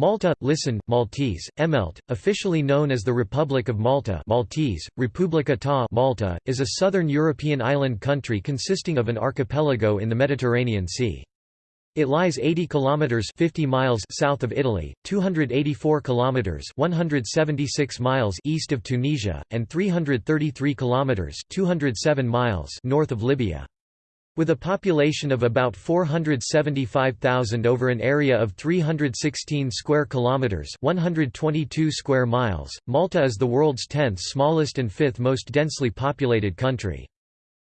Malta, listen, Maltese, Emelt, officially known as the Republic of Malta Maltese, Republika ta Malta, is a southern European island country consisting of an archipelago in the Mediterranean Sea. It lies 80 kilometers 50 miles south of Italy, 284 kilometers 176 miles east of Tunisia, and 333 kilometers 207 miles north of Libya. With a population of about 475,000 over an area of 316 square kilometers, 122 square miles, Malta is the world's 10th smallest and fifth most densely populated country.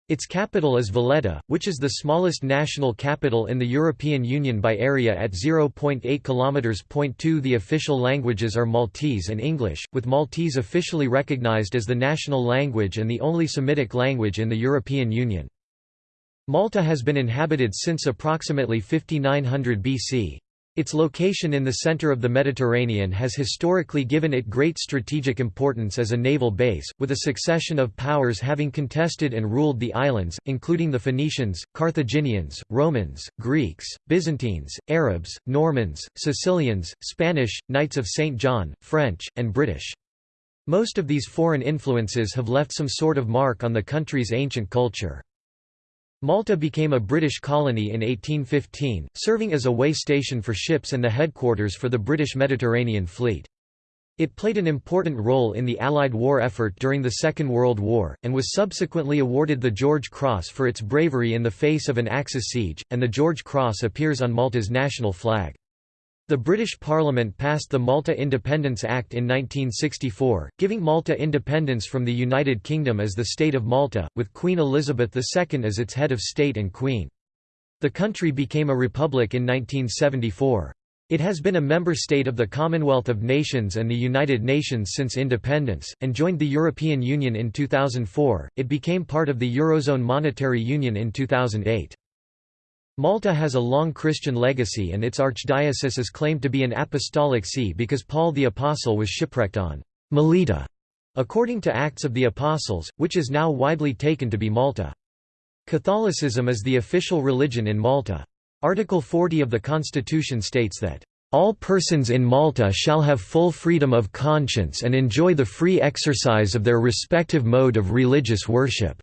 Its capital is Valletta, which is the smallest national capital in the European Union by area at 0.8 km. 2 The official languages are Maltese and English, with Maltese officially recognized as the national language and the only Semitic language in the European Union. Malta has been inhabited since approximately 5900 BC. Its location in the center of the Mediterranean has historically given it great strategic importance as a naval base, with a succession of powers having contested and ruled the islands, including the Phoenicians, Carthaginians, Romans, Greeks, Byzantines, Arabs, Normans, Sicilians, Spanish, Knights of St. John, French, and British. Most of these foreign influences have left some sort of mark on the country's ancient culture. Malta became a British colony in 1815, serving as a way station for ships and the headquarters for the British Mediterranean Fleet. It played an important role in the Allied war effort during the Second World War, and was subsequently awarded the George Cross for its bravery in the face of an Axis siege, and the George Cross appears on Malta's national flag. The British Parliament passed the Malta Independence Act in 1964, giving Malta independence from the United Kingdom as the State of Malta, with Queen Elizabeth II as its head of state and queen. The country became a republic in 1974. It has been a member state of the Commonwealth of Nations and the United Nations since independence, and joined the European Union in 2004. It became part of the Eurozone Monetary Union in 2008. Malta has a long Christian legacy and its archdiocese is claimed to be an apostolic see because Paul the Apostle was shipwrecked on Melita, according to Acts of the Apostles, which is now widely taken to be Malta. Catholicism is the official religion in Malta. Article 40 of the Constitution states that, "...all persons in Malta shall have full freedom of conscience and enjoy the free exercise of their respective mode of religious worship."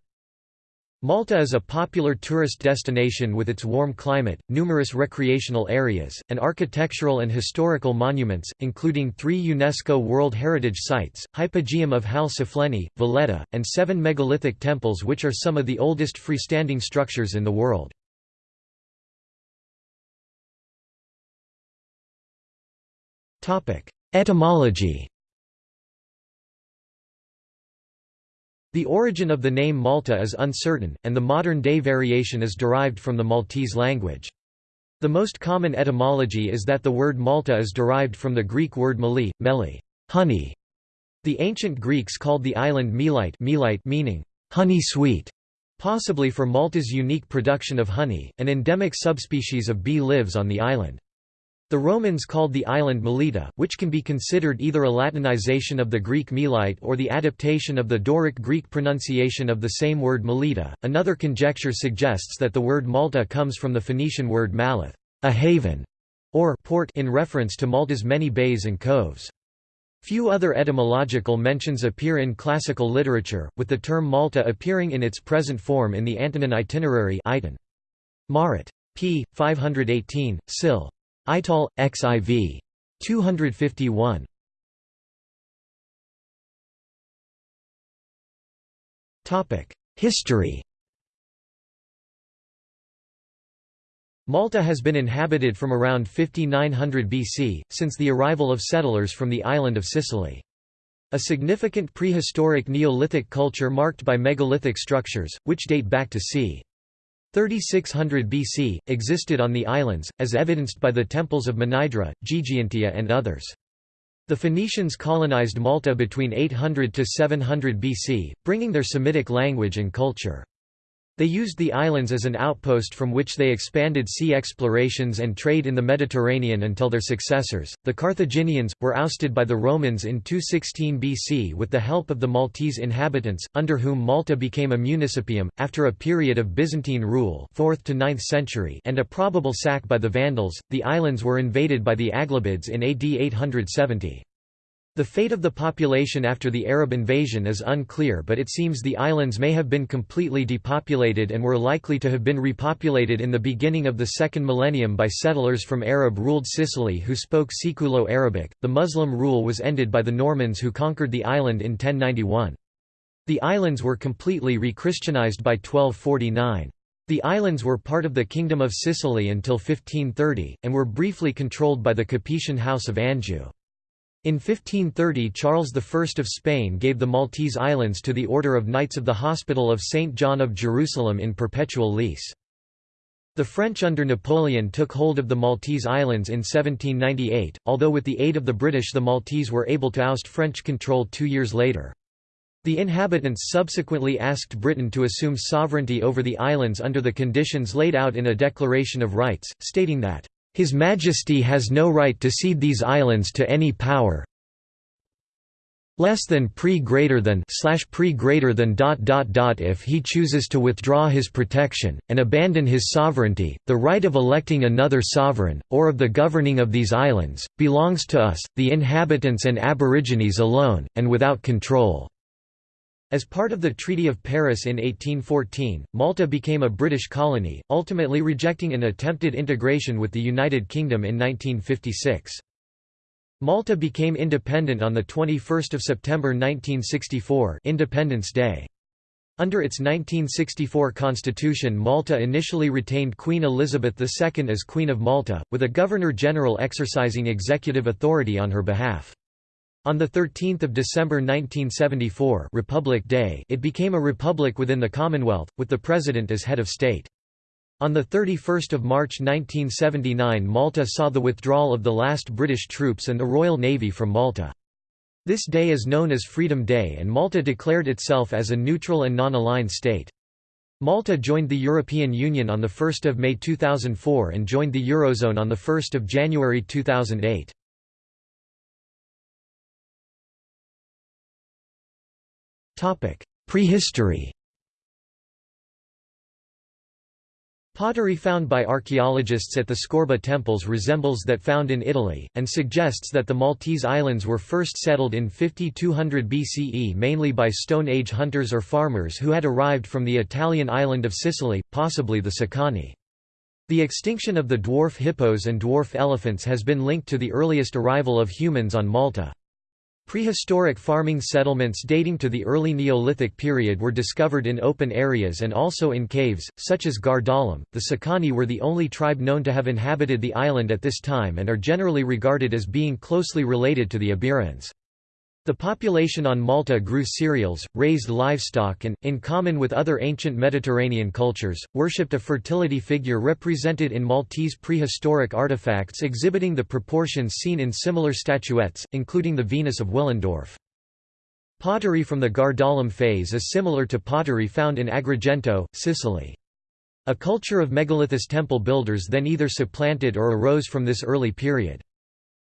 Malta is a popular tourist destination with its warm climate, numerous recreational areas, and architectural and historical monuments, including three UNESCO World Heritage Sites, Hypogeum of Hal Saflieni, Valletta, and seven megalithic temples which are some of the oldest freestanding structures in the world. Etymology The origin of the name Malta is uncertain, and the modern-day variation is derived from the Maltese language. The most common etymology is that the word Malta is derived from the Greek word meli, meli honey". The ancient Greeks called the island Melite, Melite meaning honey sweet, possibly for Malta's unique production of honey. An endemic subspecies of bee lives on the island. The Romans called the island Melita, which can be considered either a Latinization of the Greek Melite or the adaptation of the Doric Greek pronunciation of the same word Melita. Another conjecture suggests that the word Malta comes from the Phoenician word malith, a haven, or port in reference to Malta's many bays and coves. Few other etymological mentions appear in classical literature, with the term Malta appearing in its present form in the Antonine Itinerary Marit. p. 518, Sil. Ital, XIV. 251. History Malta has been inhabited from around 5900 BC, since the arrival of settlers from the island of Sicily. A significant prehistoric Neolithic culture marked by megalithic structures, which date back to c. 3600 BC, existed on the islands, as evidenced by the temples of Mnajdra, Ggantija and others. The Phoenicians colonized Malta between 800 to 700 BC, bringing their Semitic language and culture. They used the islands as an outpost from which they expanded sea explorations and trade in the Mediterranean until their successors, the Carthaginians, were ousted by the Romans in 216 BC with the help of the Maltese inhabitants, under whom Malta became a municipium, after a period of Byzantine rule 4th to 9th century and a probable sack by the Vandals. The islands were invaded by the Aghlabids in AD 870. The fate of the population after the Arab invasion is unclear but it seems the islands may have been completely depopulated and were likely to have been repopulated in the beginning of the second millennium by settlers from Arab-ruled Sicily who spoke Siculo-Arabic. The Muslim rule was ended by the Normans who conquered the island in 1091. The islands were completely re-Christianized by 1249. The islands were part of the Kingdom of Sicily until 1530, and were briefly controlled by the Capetian House of Anjou. In 1530 Charles I of Spain gave the Maltese Islands to the Order of Knights of the Hospital of St. John of Jerusalem in perpetual lease. The French under Napoleon took hold of the Maltese Islands in 1798, although with the aid of the British the Maltese were able to oust French control two years later. The inhabitants subsequently asked Britain to assume sovereignty over the islands under the conditions laid out in a Declaration of Rights, stating that his Majesty has no right to cede these islands to any power. Less than pre greater than slash pre greater than dot dot dot if he chooses to withdraw his protection and abandon his sovereignty the right of electing another sovereign or of the governing of these islands belongs to us the inhabitants and aborigines alone and without control as part of the Treaty of Paris in 1814, Malta became a British colony, ultimately rejecting an attempted integration with the United Kingdom in 1956. Malta became independent on 21 September 1964 Independence Day. Under its 1964 constitution Malta initially retained Queen Elizabeth II as Queen of Malta, with a Governor-General exercising executive authority on her behalf. On 13 December 1974 Republic Day it became a republic within the Commonwealth, with the President as head of state. On 31 March 1979 Malta saw the withdrawal of the last British troops and the Royal Navy from Malta. This day is known as Freedom Day and Malta declared itself as a neutral and non-aligned state. Malta joined the European Union on 1 May 2004 and joined the Eurozone on 1 January 2008. Prehistory Pottery found by archaeologists at the Skorba temples resembles that found in Italy, and suggests that the Maltese islands were first settled in 5200 BCE mainly by Stone Age hunters or farmers who had arrived from the Italian island of Sicily, possibly the Sicani. The extinction of the dwarf hippos and dwarf elephants has been linked to the earliest arrival of humans on Malta. Prehistoric farming settlements dating to the early Neolithic period were discovered in open areas and also in caves, such as Għar Dalam. The Sicani were the only tribe known to have inhabited the island at this time and are generally regarded as being closely related to the Iberians. The population on Malta grew cereals, raised livestock and, in common with other ancient Mediterranean cultures, worshipped a fertility figure represented in Maltese prehistoric artifacts exhibiting the proportions seen in similar statuettes, including the Venus of Willendorf. Pottery from the Għar Dalam phase is similar to pottery found in Agrigento, Sicily. A culture of megalithous temple builders then either supplanted or arose from this early period.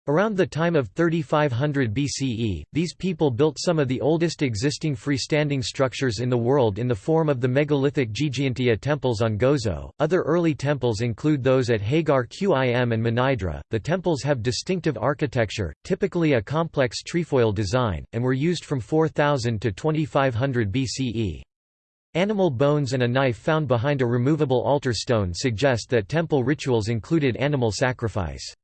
Around the time of 3500 BCE, these people built some of the oldest existing freestanding structures in the world in the form of the megalithic Ggantija temples on Gozo. Other early temples include those at Hagar Qim and Mnajdra. The temples have distinctive architecture, typically a complex trefoil design, and were used from 4000 to 2500 BCE. Animal bones and a knife found behind a removable altar stone suggest that temple rituals included animal sacrifice.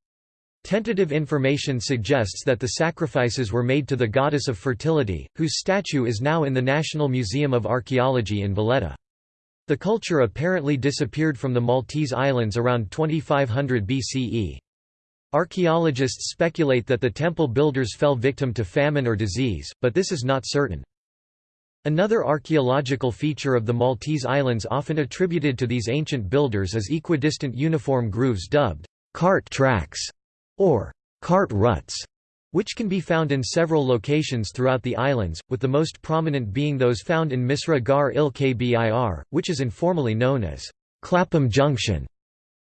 Tentative information suggests that the sacrifices were made to the goddess of fertility, whose statue is now in the National Museum of Archaeology in Valletta. The culture apparently disappeared from the Maltese Islands around 2500 BCE. Archaeologists speculate that the temple builders fell victim to famine or disease, but this is not certain. Another archaeological feature of the Maltese Islands often attributed to these ancient builders is equidistant uniform grooves dubbed cart tracks or cart ruts, which can be found in several locations throughout the islands, with the most prominent being those found in Misra Gar il Kbir, which is informally known as Clapham Junction.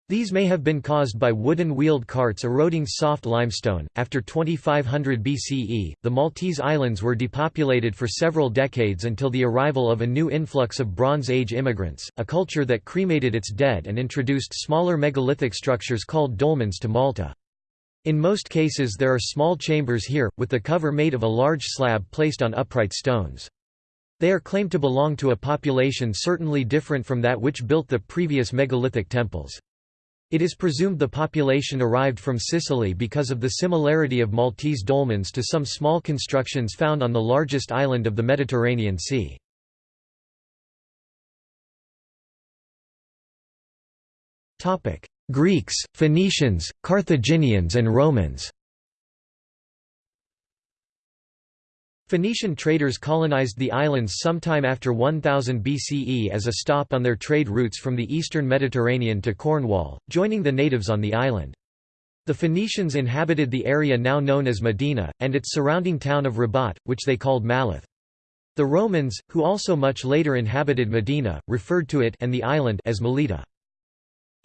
These may have been caused by wooden wheeled carts eroding soft limestone. After 2500 BCE, the Maltese islands were depopulated for several decades until the arrival of a new influx of Bronze Age immigrants, a culture that cremated its dead and introduced smaller megalithic structures called dolmens to Malta. In most cases there are small chambers here, with the cover made of a large slab placed on upright stones. They are claimed to belong to a population certainly different from that which built the previous megalithic temples. It is presumed the population arrived from Sicily because of the similarity of Maltese dolmens to some small constructions found on the largest island of the Mediterranean Sea. Greeks, Phoenicians, Carthaginians and Romans Phoenician traders colonized the islands sometime after 1000 BCE as a stop on their trade routes from the eastern Mediterranean to Cornwall, joining the natives on the island. The Phoenicians inhabited the area now known as Mdina, and its surrounding town of Rabat, which they called Malith. The Romans, who also much later inhabited Mdina, referred to it and the island as Melita.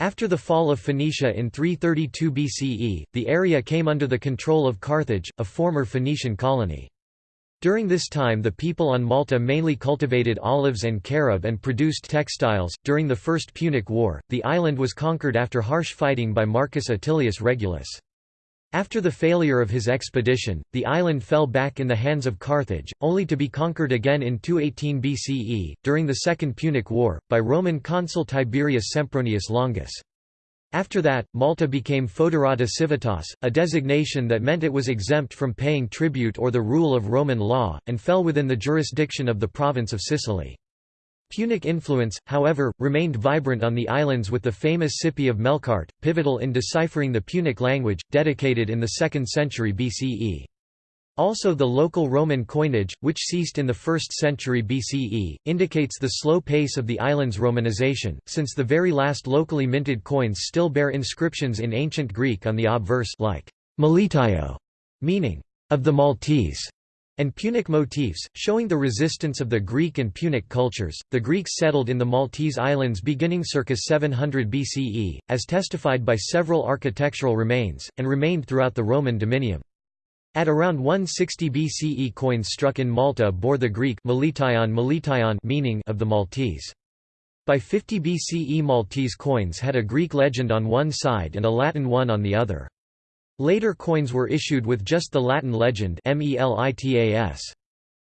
After the fall of Phoenicia in 332 BCE, the area came under the control of Carthage, a former Phoenician colony. During this time the people on Malta mainly cultivated olives and carob and produced textiles. During the First Punic War, the island was conquered after harsh fighting by Marcus Atilius Regulus. After the failure of his expedition, the island fell back in the hands of Carthage, only to be conquered again in 218 BCE, during the Second Punic War, by Roman consul Tiberius Sempronius Longus. After that, Malta became Foederata Civitas, a designation that meant it was exempt from paying tribute or the rule of Roman law, and fell within the jurisdiction of the province of Sicily. Punic influence, however, remained vibrant on the islands with the famous Cippi of Melkart, pivotal in deciphering the Punic language, dedicated in the 2nd century BCE. Also the local Roman coinage, which ceased in the 1st century BCE, indicates the slow pace of the island's Romanization, since the very last locally minted coins still bear inscriptions in ancient Greek on the obverse like meaning of the Maltese, and Punic motifs, showing the resistance of the Greek and Punic cultures. The Greeks settled in the Maltese islands beginning circa 700 BCE, as testified by several architectural remains, and remained throughout the Roman dominium. At around 160 BCE coins struck in Malta bore the Greek meaning of the Maltese. By 50 BCE Maltese coins had a Greek legend on one side and a Latin one on the other. Later coins were issued with just the Latin legend.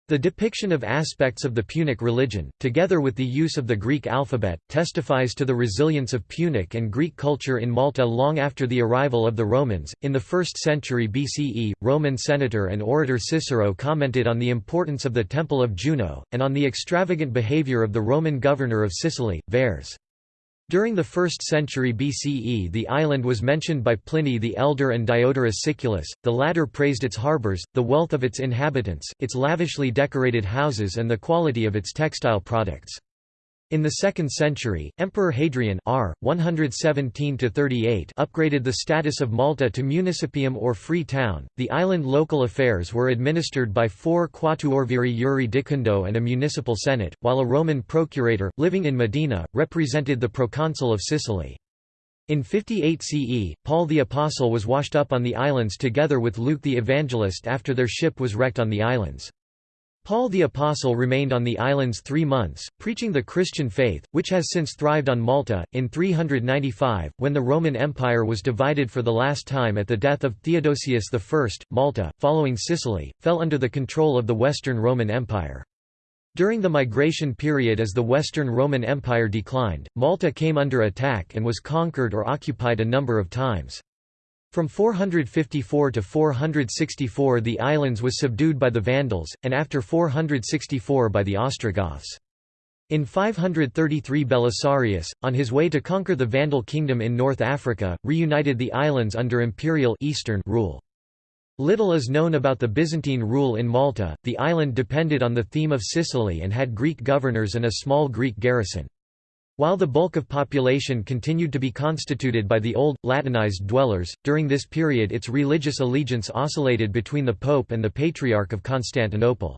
The depiction of aspects of the Punic religion, together with the use of the Greek alphabet, testifies to the resilience of Punic and Greek culture in Malta long after the arrival of the Romans. In the 1st century BCE, Roman senator and orator Cicero commented on the importance of the Temple of Juno, and on the extravagant behavior of the Roman governor of Sicily, Verres. During the 1st century BCE the island was mentioned by Pliny the Elder and Diodorus Siculus, the latter praised its harbours, the wealth of its inhabitants, its lavishly decorated houses and the quality of its textile products. In the 2nd century, Emperor Hadrian R. 117 upgraded the status of Malta to municipium or free town. The island local affairs were administered by four quatuorviri iuri dicundo and a municipal senate, while a Roman procurator, living in Mdina, represented the proconsul of Sicily. In 58 CE, Paul the Apostle was washed up on the islands together with Luke the Evangelist after their ship was wrecked on the islands. Paul the Apostle remained on the islands three months, preaching the Christian faith, which has since thrived on Malta. In 395, when the Roman Empire was divided for the last time at the death of Theodosius I, Malta, following Sicily, fell under the control of the Western Roman Empire. During the migration period as the Western Roman Empire declined, Malta came under attack and was conquered or occupied a number of times. From 454 to 464 the islands was subdued by the Vandals, and after 464 by the Ostrogoths. In 533 Belisarius, on his way to conquer the Vandal kingdom in North Africa, reunited the islands under imperial Eastern rule. Little is known about the Byzantine rule in Malta, the island depended on the theme of Sicily and had Greek governors and a small Greek garrison. While the bulk of population continued to be constituted by the old, Latinized dwellers, during this period its religious allegiance oscillated between the Pope and the Patriarch of Constantinople.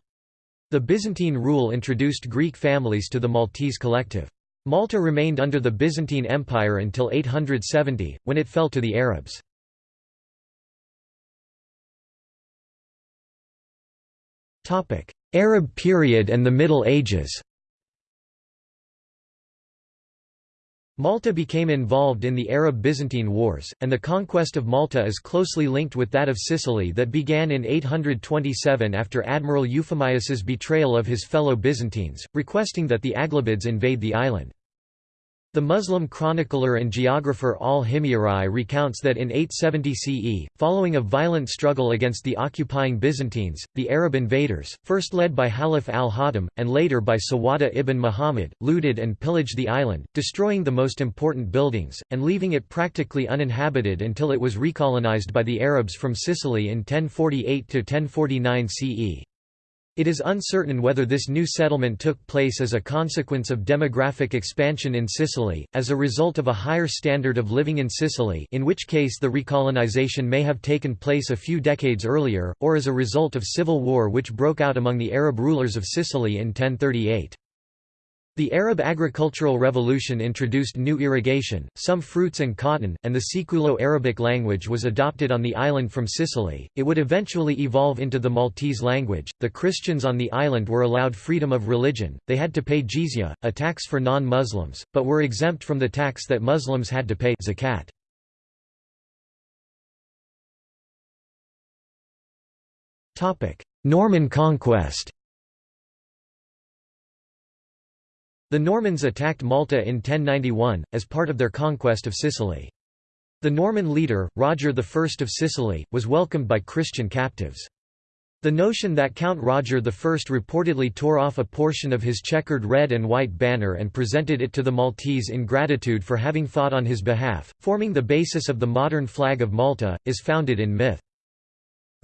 The Byzantine rule introduced Greek families to the Maltese collective. Malta remained under the Byzantine Empire until 870, when it fell to the Arabs. Arab period and the Middle Ages Malta became involved in the Arab-Byzantine Wars, and the conquest of Malta is closely linked with that of Sicily that began in 827 after Admiral Euphemius's betrayal of his fellow Byzantines, requesting that the Aghlabids invade the island. The Muslim chronicler and geographer al-Himyari recounts that in 870 CE, following a violent struggle against the occupying Byzantines, the Arab invaders, first led by Halaf al-Hadim, and later by Sawada ibn Muhammad, looted and pillaged the island, destroying the most important buildings, and leaving it practically uninhabited until it was recolonized by the Arabs from Sicily in 1048–1049 CE. It is uncertain whether this new settlement took place as a consequence of demographic expansion in Sicily, as a result of a higher standard of living in Sicily in which case the recolonization may have taken place a few decades earlier, or as a result of civil war which broke out among the Arab rulers of Sicily in 1038. The Arab agricultural revolution introduced new irrigation, some fruits and cotton, and the Siculo-Arabic language was adopted on the island from Sicily. It would eventually evolve into the Maltese language. The Christians on the island were allowed freedom of religion. They had to pay jizya, a tax for non-Muslims, but were exempt from the tax that Muslims had to pay zakat. Topic: Norman conquest. The Normans attacked Malta in 1091, as part of their conquest of Sicily. The Norman leader, Roger I of Sicily, was welcomed by Christian captives. The notion that Count Roger I reportedly tore off a portion of his checkered red and white banner and presented it to the Maltese in gratitude for having fought on his behalf, forming the basis of the modern flag of Malta, is founded in myth.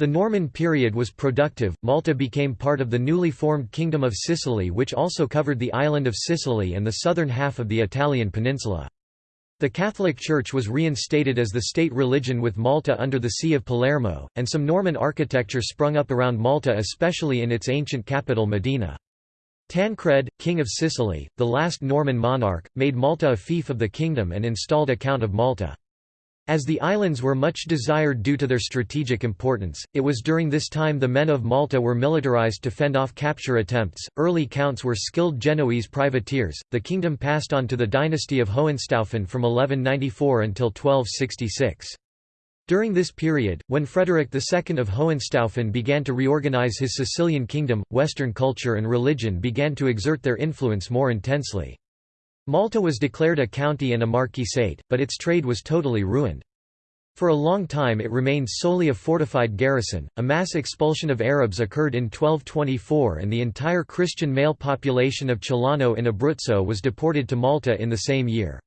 The Norman period was productive, Malta became part of the newly formed Kingdom of Sicily which also covered the island of Sicily and the southern half of the Italian peninsula. The Catholic Church was reinstated as the state religion with Malta under the See of Palermo, and some Norman architecture sprung up around Malta especially in its ancient capital Mdina. Tancred, king of Sicily, the last Norman monarch, made Malta a fief of the kingdom and installed a Count of Malta. As the islands were much desired due to their strategic importance, it was during this time the men of Malta were militarized to fend off capture attempts. Early counts were skilled Genoese privateers. The kingdom passed on to the dynasty of Hohenstaufen from 1194 until 1266. During this period, when Frederick II of Hohenstaufen began to reorganize his Sicilian kingdom, Western culture and religion began to exert their influence more intensely. Malta was declared a county and a marquisate, but its trade was totally ruined. For a long time it remained solely a fortified garrison. A mass expulsion of Arabs occurred in 1224 and the entire Christian male population of Celano in Abruzzo was deported to Malta in the same year.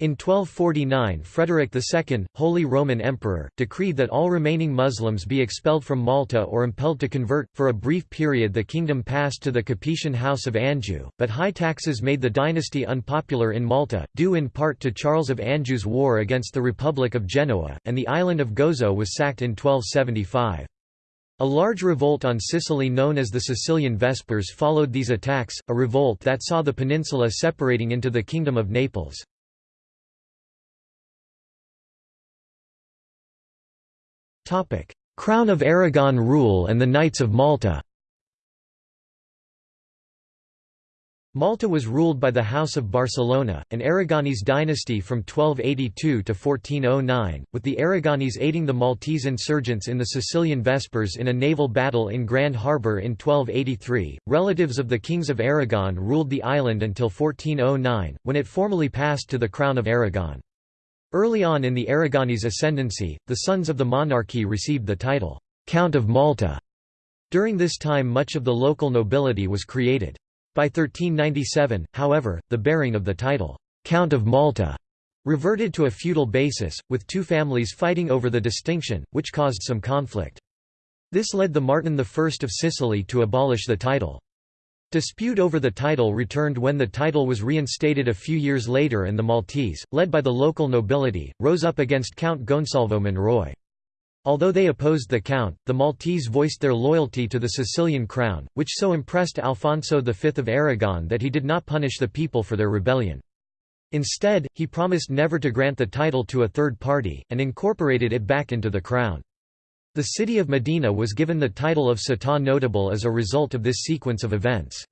In 1249 Frederick II, Holy Roman Emperor, decreed that all remaining Muslims be expelled from Malta or impelled to convert. For a brief period the kingdom passed to the Capetian House of Anjou, but high taxes made the dynasty unpopular in Malta, due in part to Charles of Anjou's war against the Republic of Genoa, and the island of Gozo was sacked in 1275. A large revolt on Sicily known as the Sicilian Vespers followed these attacks, a revolt that saw the peninsula separating into the Kingdom of Naples. Crown of Aragon rule and the Knights of Malta Malta was ruled by the House of Barcelona, an Aragonese dynasty from 1282 to 1409, with the Aragonese aiding the Maltese insurgents in the Sicilian Vespers in a naval battle in Grand Harbour in 1283. Relatives of the kings of Aragon ruled the island until 1409, when it formally passed to the Crown of Aragon. Early on in the Aragonese ascendancy, the sons of the monarchy received the title, Count of Malta. During this time much of the local nobility was created. By 1397, however, the bearing of the title, Count of Malta, reverted to a feudal basis, with two families fighting over the distinction, which caused some conflict. This led the Martin I of Sicily to abolish the title. Dispute over the title returned when the title was reinstated a few years later and the Maltese, led by the local nobility, rose up against Count Gonsalvo Monroy. Although they opposed the count, the Maltese voiced their loyalty to the Sicilian crown, which so impressed Alfonso V of Aragon that he did not punish the people for their rebellion. Instead, he promised never to grant the title to a third party, and incorporated it back into the crown. The city of Mdina was given the title of Città Notabile as a result of this sequence of events.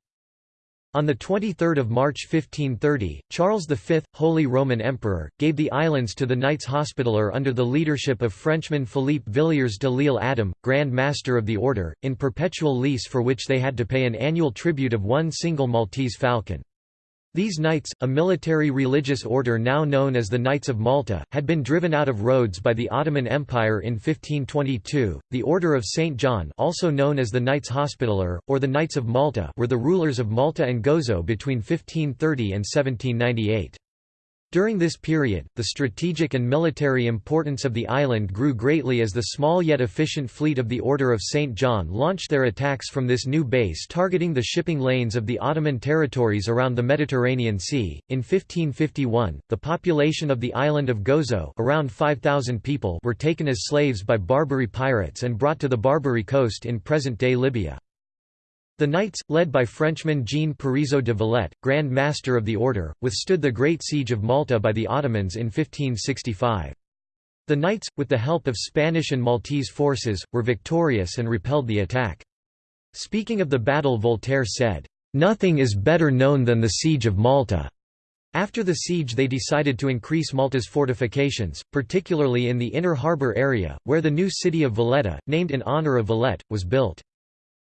On 23 March 1530, Charles V, Holy Roman Emperor, gave the islands to the Knights Hospitaller under the leadership of Frenchman Philippe Villiers de l'Isle Adam, Grand Master of the Order, in perpetual lease for which they had to pay an annual tribute of one single Maltese falcon. These knights, a military religious order now known as the Knights of Malta, had been driven out of Rhodes by the Ottoman Empire in 1522. The Order of St. John, also known as the Knights Hospitaller, or the Knights of Malta, were the rulers of Malta and Gozo between 1530 and 1798. During this period, the strategic and military importance of the island grew greatly as the small yet efficient fleet of the Order of St. John launched their attacks from this new base targeting the shipping lanes of the Ottoman territories around the Mediterranean Sea. In 1551, the population of the island of Gozo around 5,000 people were taken as slaves by Barbary pirates and brought to the Barbary coast in present-day Libya. The Knights, led by Frenchman Jean Parisot de Valette, Grand Master of the Order, withstood the Great Siege of Malta by the Ottomans in 1565. The Knights, with the help of Spanish and Maltese forces, were victorious and repelled the attack. Speaking of the battle Voltaire said, "...nothing is better known than the Siege of Malta." After the siege they decided to increase Malta's fortifications, particularly in the inner harbour area, where the new city of Valletta, named in honour of Valette, was built.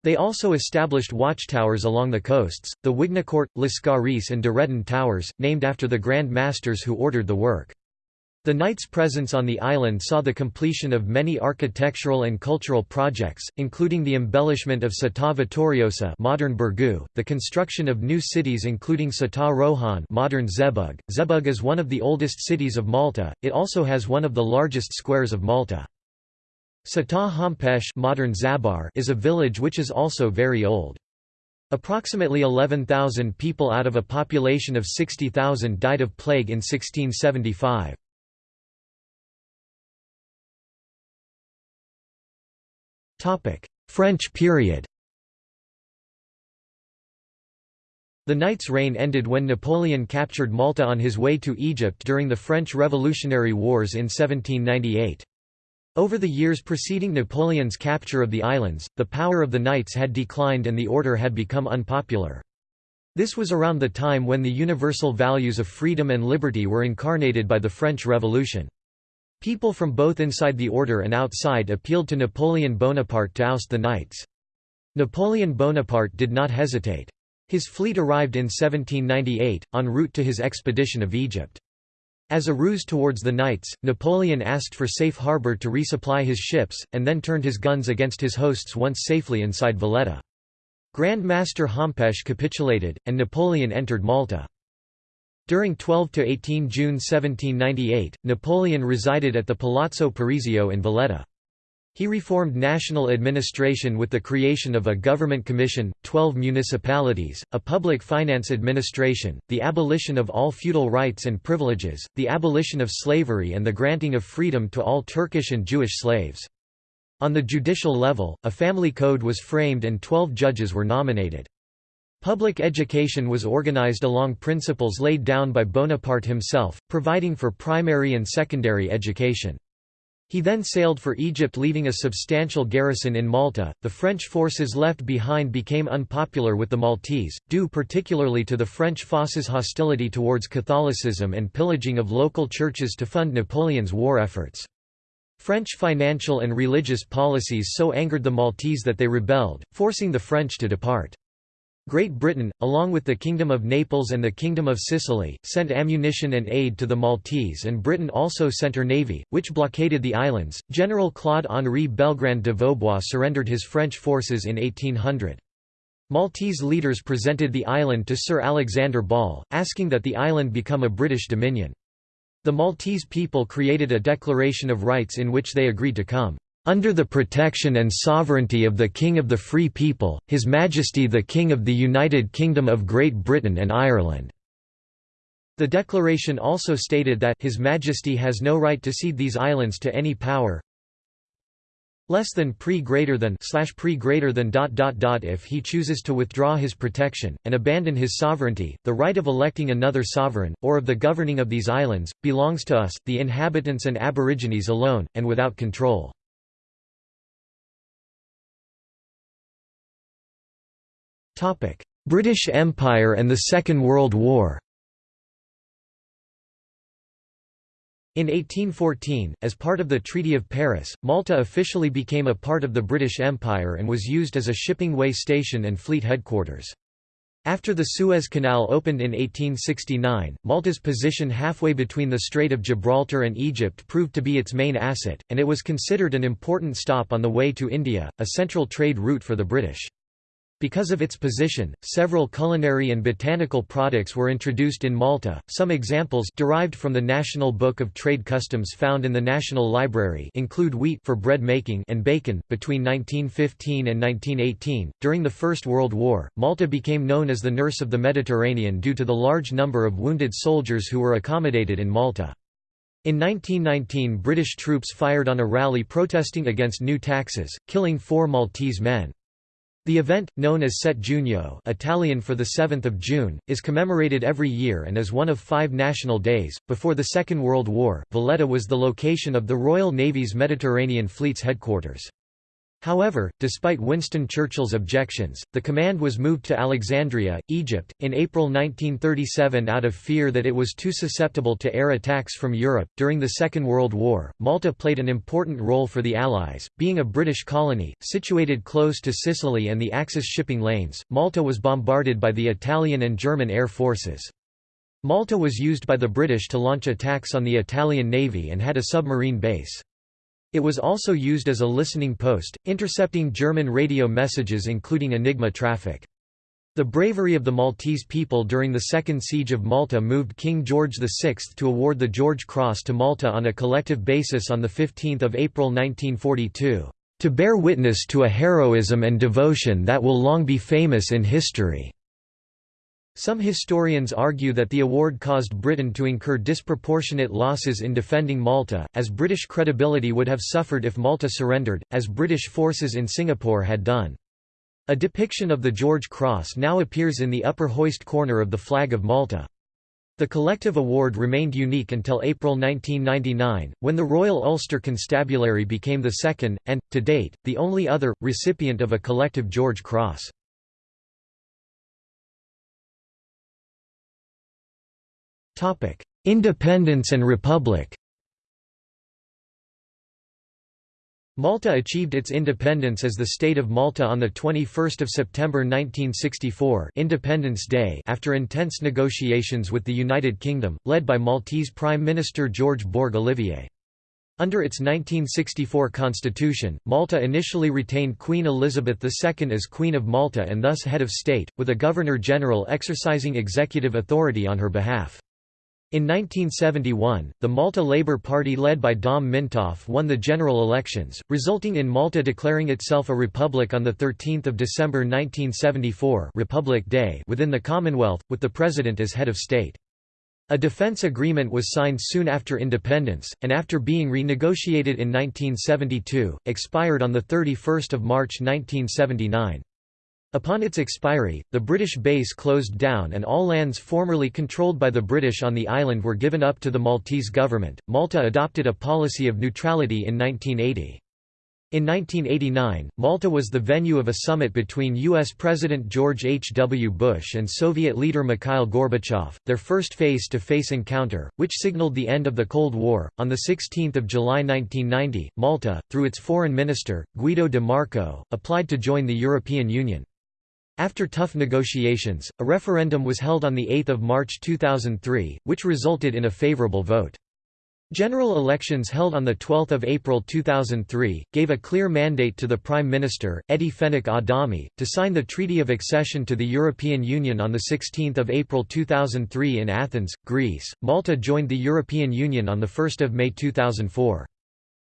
They also established watchtowers along the coasts, the Wignacourt, Lascaris and de towers, named after the Grand Masters who ordered the work. The Knights' presence on the island saw the completion of many architectural and cultural projects, including the embellishment of Città Vittoriosa modern Birgu, the construction of new cities including Città Rohan modern Żebbuġ. Żebbuġ is one of the oldest cities of Malta, it also has one of the largest squares of Malta. Città Hompesch modern Żabbar is a village which is also very old. Approximately 11,000 people out of a population of 60,000 died of plague in 1675. French period The Knights' reign ended when Napoleon captured Malta on his way to Egypt during the French Revolutionary Wars in 1798. Over the years preceding Napoleon's capture of the islands, the power of the Knights had declined and the order had become unpopular. This was around the time when the universal values of freedom and liberty were incarnated by the French Revolution. People from both inside the order and outside appealed to Napoleon Bonaparte to oust the Knights. Napoleon Bonaparte did not hesitate. His fleet arrived in 1798, en route to his expedition of Egypt. As a ruse towards the Knights, Napoleon asked for safe harbour to resupply his ships, and then turned his guns against his hosts once safely inside Valletta. Grand Master Hompesch capitulated, and Napoleon entered Malta. During 12 to 18 June 1798, Napoleon resided at the Palazzo Parisio in Valletta. He reformed national administration with the creation of a government commission, 12 municipalities, a public finance administration, the abolition of all feudal rights and privileges, the abolition of slavery and the granting of freedom to all Turkish and Jewish slaves. On the judicial level, a family code was framed and 12 judges were nominated. Public education was organized along principles laid down by Bonaparte himself, providing for primary and secondary education. He then sailed for Egypt leaving a substantial garrison in Malta. The French forces left behind became unpopular with the Maltese, due particularly to the French forces' hostility towards Catholicism and pillaging of local churches to fund Napoleon's war efforts. French financial and religious policies so angered the Maltese that they rebelled, forcing the French to depart. Great Britain, along with the Kingdom of Naples and the Kingdom of Sicily, sent ammunition and aid to the Maltese and Britain also sent her navy, which blockaded the islands. General Claude-Henri Belgrand de Vaubois surrendered his French forces in 1800. Maltese leaders presented the island to Sir Alexander Ball, asking that the island become a British dominion. The Maltese people created a Declaration of Rights in which they agreed to come under the protection and sovereignty of the King of the Free People, His Majesty the King of the United Kingdom of Great Britain and Ireland." The declaration also stated that His Majesty has no right to cede these islands to any power less than pre greater than slash pre greater than dot dot dot if he chooses to withdraw his protection and abandon his sovereignty the right of electing another sovereign or of the governing of these islands belongs to us the inhabitants and aborigines alone and without control British Empire and the Second World War In 1814, as part of the Treaty of Paris, Malta officially became a part of the British Empire and was used as a shipping way station and fleet headquarters. After the Suez Canal opened in 1869, Malta's position halfway between the Strait of Gibraltar and Egypt proved to be its main asset, and it was considered an important stop on the way to India, a central trade route for the British. Because of its position, several culinary and botanical products were introduced in Malta. Some examples derived from the National Book of Trade Customs found in the National Library include wheat for bread making and bacon. Between 1915 and 1918, during the First World War, Malta became known as the nurse of the Mediterranean due to the large number of wounded soldiers who were accommodated in Malta. In 1919 British troops fired on a rally protesting against new taxes, killing four Maltese men. The event, known as Sette Giugno Italian for 7 June, is commemorated every year and is one of five national days. Before the Second World War, Valletta was the location of the Royal Navy's Mediterranean Fleet's headquarters. However, despite Winston Churchill's objections, the command was moved to Alexandria, Egypt, in April 1937 out of fear that it was too susceptible to air attacks from Europe. During the Second World War, Malta played an important role for the Allies. Being a British colony, situated close to Sicily and the Axis shipping lanes, Malta was bombarded by the Italian and German air forces. Malta was used by the British to launch attacks on the Italian Navy and had a submarine base. It was also used as a listening post, intercepting German radio messages including Enigma traffic. The bravery of the Maltese people during the Second Siege of Malta moved King George VI to award the George Cross to Malta on a collective basis on 15 April 1942, "...to bear witness to a heroism and devotion that will long be famous in history." Some historians argue that the award caused Britain to incur disproportionate losses in defending Malta, as British credibility would have suffered if Malta surrendered, as British forces in Singapore had done. A depiction of the George Cross now appears in the upper hoist corner of the flag of Malta. The collective award remained unique until April 1999, when the Royal Ulster Constabulary became the second, and, to date, the only other, recipient of a collective George Cross. Topic: Independence and Republic. Malta achieved its independence as the State of Malta on 21 September 1964 Independence Day after intense negotiations with the United Kingdom, led by Maltese Prime Minister George Borg Olivier. Under its 1964 constitution, Malta initially retained Queen Elizabeth II as Queen of Malta and thus head of state, with a Governor-General exercising executive authority on her behalf. In 1971, the Malta Labour Party led by Dom Mintoff won the general elections, resulting in Malta declaring itself a republic on 13 December 1974 Republic Day within the Commonwealth, with the President as head of state. A defence agreement was signed soon after independence, and after being renegotiated in 1972, expired on 31 March 1979. Upon its expiry, the British base closed down and all lands formerly controlled by the British on the island were given up to the Maltese government. Malta adopted a policy of neutrality in 1980. In 1989, Malta was the venue of a summit between U.S. President George H. W. Bush and Soviet leader Mikhail Gorbachev, their first face to face encounter, which signaled the end of the Cold War. On 16 July 1990, Malta, through its foreign minister, Guido de Marco, applied to join the European Union. After tough negotiations, a referendum was held on 8 March 2003, which resulted in a favourable vote. General elections held on 12 April 2003, gave a clear mandate to the Prime Minister, Eddie Fenech Adami, to sign the Treaty of Accession to the European Union on 16 April 2003 in Athens, Greece. Malta joined the European Union on 1 May 2004.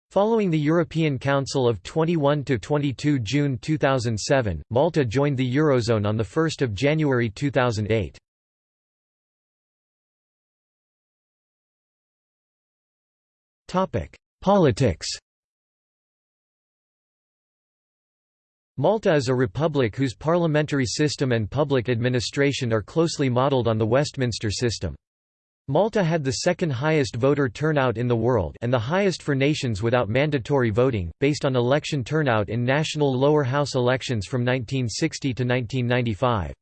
Following the European Council of 21–22 June 2007, Malta joined the Eurozone on 1 January 2008. Politics Malta is a republic whose parliamentary system and public administration are closely modelled on the Westminster system. Malta had the second highest voter turnout in the world and the highest for nations without mandatory voting, based on election turnout in national lower house elections from 1960 to 1995.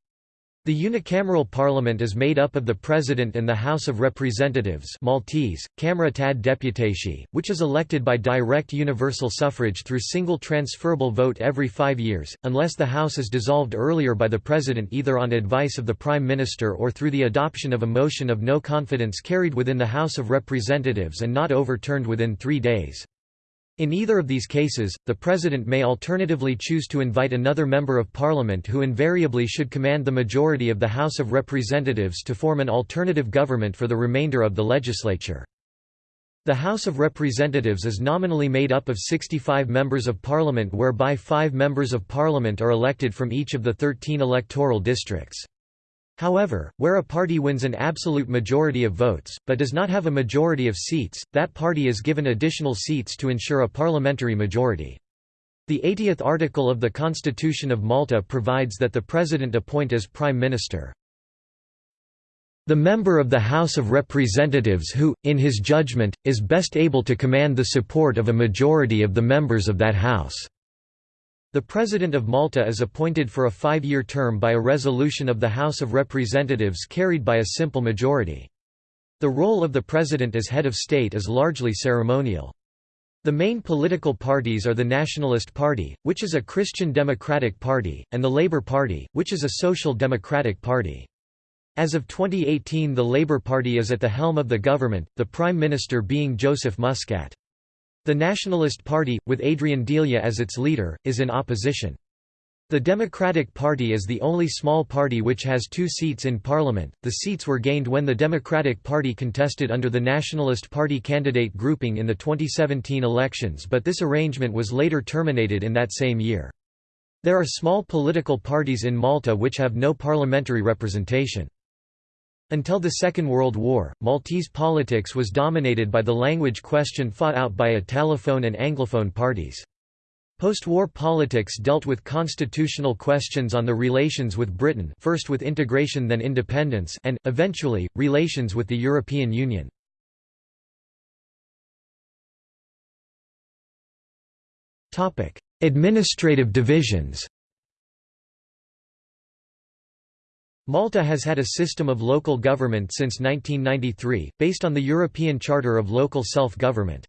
The unicameral parliament is made up of the President and the House of Representatives Maltese, Camera tad Deputati, which is elected by direct universal suffrage through single transferable vote every five years, unless the House is dissolved earlier by the President either on advice of the Prime Minister or through the adoption of a motion of no confidence carried within the House of Representatives and not overturned within three days. In either of these cases, the President may alternatively choose to invite another Member of Parliament who invariably should command the majority of the House of Representatives to form an alternative government for the remainder of the legislature. The House of Representatives is nominally made up of 65 Members of Parliament whereby five Members of Parliament are elected from each of the 13 electoral districts. However, where a party wins an absolute majority of votes, but does not have a majority of seats, that party is given additional seats to ensure a parliamentary majority. The 80th article of the Constitution of Malta provides that the President appoint as Prime Minister the member of the House of Representatives who, in his judgment, is best able to command the support of a majority of the members of that House." The President of Malta is appointed for a five-year term by a resolution of the House of Representatives carried by a simple majority. The role of the President as head of state is largely ceremonial. The main political parties are the Nationalist Party, which is a Christian Democratic Party, and the Labour Party, which is a Social Democratic Party. As of 2018 the Labour Party is at the helm of the government, the Prime Minister being Joseph Muscat. The Nationalist Party, with Adrian Delia as its leader, is in opposition. The Democratic Party is the only small party which has two seats in parliament. The seats were gained when the Democratic Party contested under the Nationalist Party candidate grouping in the 2017 elections, but this arrangement was later terminated in that same year. There are small political parties in Malta which have no parliamentary representation. Until the Second World War, Maltese politics was dominated by the language question fought out by Italophone and Anglophone parties. Post-war politics dealt with constitutional questions on the relations with Britain first with integration then independence and, eventually, relations with the European Union. Administrative divisions Malta has had a system of local government since 1993, based on the European Charter of Local Self-Government.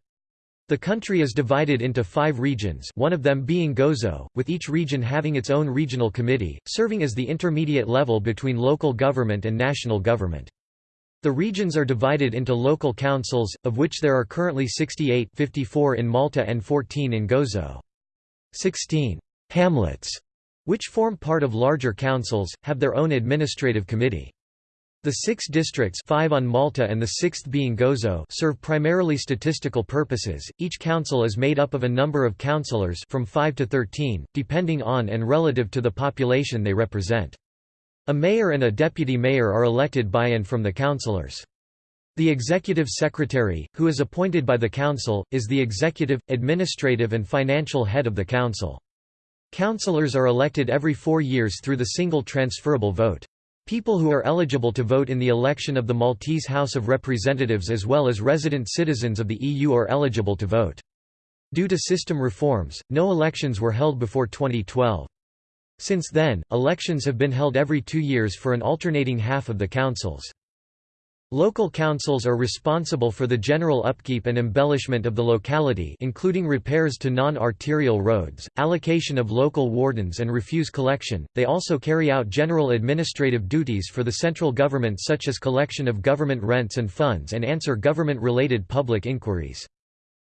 The country is divided into five regions one of them being Gozo, with each region having its own regional committee, serving as the intermediate level between local government and national government. The regions are divided into local councils, of which there are currently 68 54 in Malta and 14 in Gozo. 16 hamlets which form part of larger councils, have their own administrative committee. The six districts five on Malta and the sixth being Gozo serve primarily statistical purposes. Each council is made up of a number of councillors from 5 to 13, depending on and relative to the population they represent. A mayor and a deputy mayor are elected by and from the councillors. The executive secretary, who is appointed by the council, is the executive, administrative and financial head of the council. Councillors are elected every four years through the single transferable vote. People who are eligible to vote in the election of the Maltese House of Representatives as well as resident citizens of the EU are eligible to vote. Due to system reforms, no elections were held before 2012. Since then, elections have been held every two years for an alternating half of the councils. Local councils are responsible for the general upkeep and embellishment of the locality including repairs to non-arterial roads, allocation of local wardens and refuse collection. They also carry out general administrative duties for the central government such as collection of government rents and funds and answer government-related public inquiries.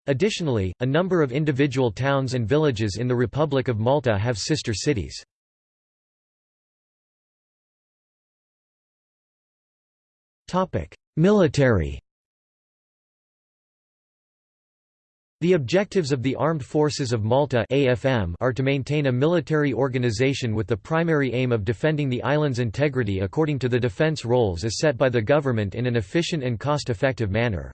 Additionally, a number of individual towns and villages in the Republic of Malta have sister cities. Military The objectives of the Armed Forces of Malta AFM are to maintain a military organization with the primary aim of defending the island's integrity according to the defense roles as set by the government in an efficient and cost-effective manner.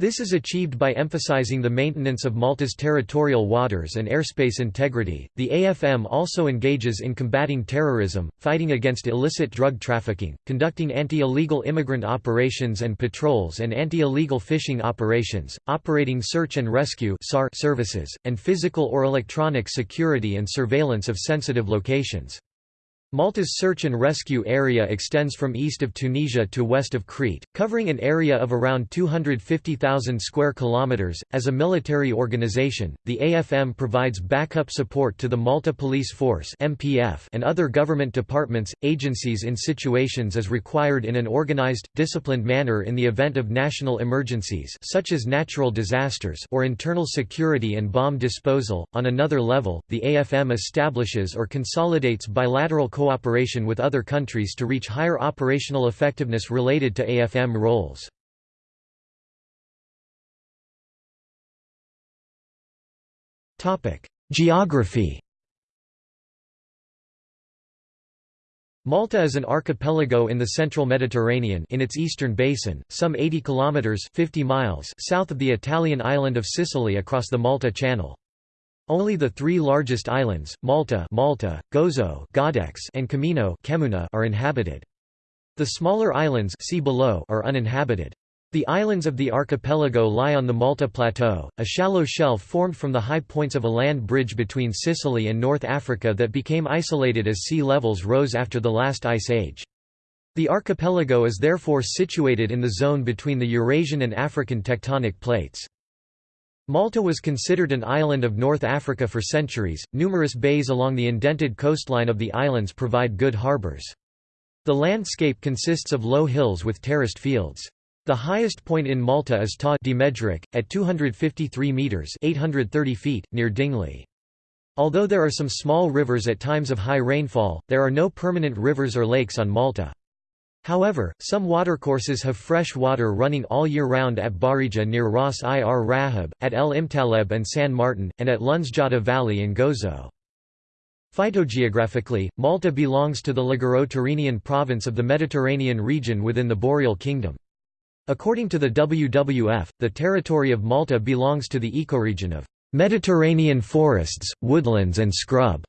This is achieved by emphasizing the maintenance of Malta's territorial waters and airspace integrity. The AFM also engages in combating terrorism, fighting against illicit drug trafficking, conducting anti-illegal immigrant operations and patrols and anti-illegal fishing operations, operating search and rescue services, and physical or electronic security and surveillance of sensitive locations. Malta's search and rescue area extends from east of Tunisia to west of Crete, covering an area of around 250,000 square kilometers. As a military organization, the AFM provides backup support to the Malta Police Force (MPF) and other government departments, agencies in situations as required in an organized, disciplined manner in the event of national emergencies such as natural disasters or internal security and bomb disposal. On another level, the AFM establishes or consolidates bilateral cooperation with other countries to reach higher operational effectiveness related to AFM roles. Geography Malta is an archipelago in the central Mediterranean in its eastern basin, some 80 kilometers 50 miles south of the Italian island of Sicily across the Malta Channel. Only the three largest islands, Malta, Malta Gozo Għawdex, and Comino, Kemmuna, are inhabited. The smaller islands see below are uninhabited. The islands of the archipelago lie on the Malta Plateau, a shallow shelf formed from the high points of a land bridge between Sicily and North Africa that became isolated as sea levels rose after the last ice age. The archipelago is therefore situated in the zone between the Eurasian and African tectonic plates. Malta was considered an island of North Africa for centuries. Numerous bays along the indented coastline of the islands provide good harbors. The landscape consists of low hills with terraced fields. The highest point in Malta is Ta di Medjugorje, at 253 metres 830 feet, near Dingli. Although there are some small rivers at times of high rainfall, there are no permanent rivers or lakes on Malta. However, some watercourses have fresh water running all year round at Baħrija near Ras ir Raħeb, at El Imtaħleb and San Martin, and at Lunzjata Valley in Gozo. Phytogeographically, Malta belongs to the Liguro-Tyrrhenian province of the Mediterranean region within the Boreal Kingdom. According to the WWF, the territory of Malta belongs to the ecoregion of Mediterranean forests, woodlands and scrub.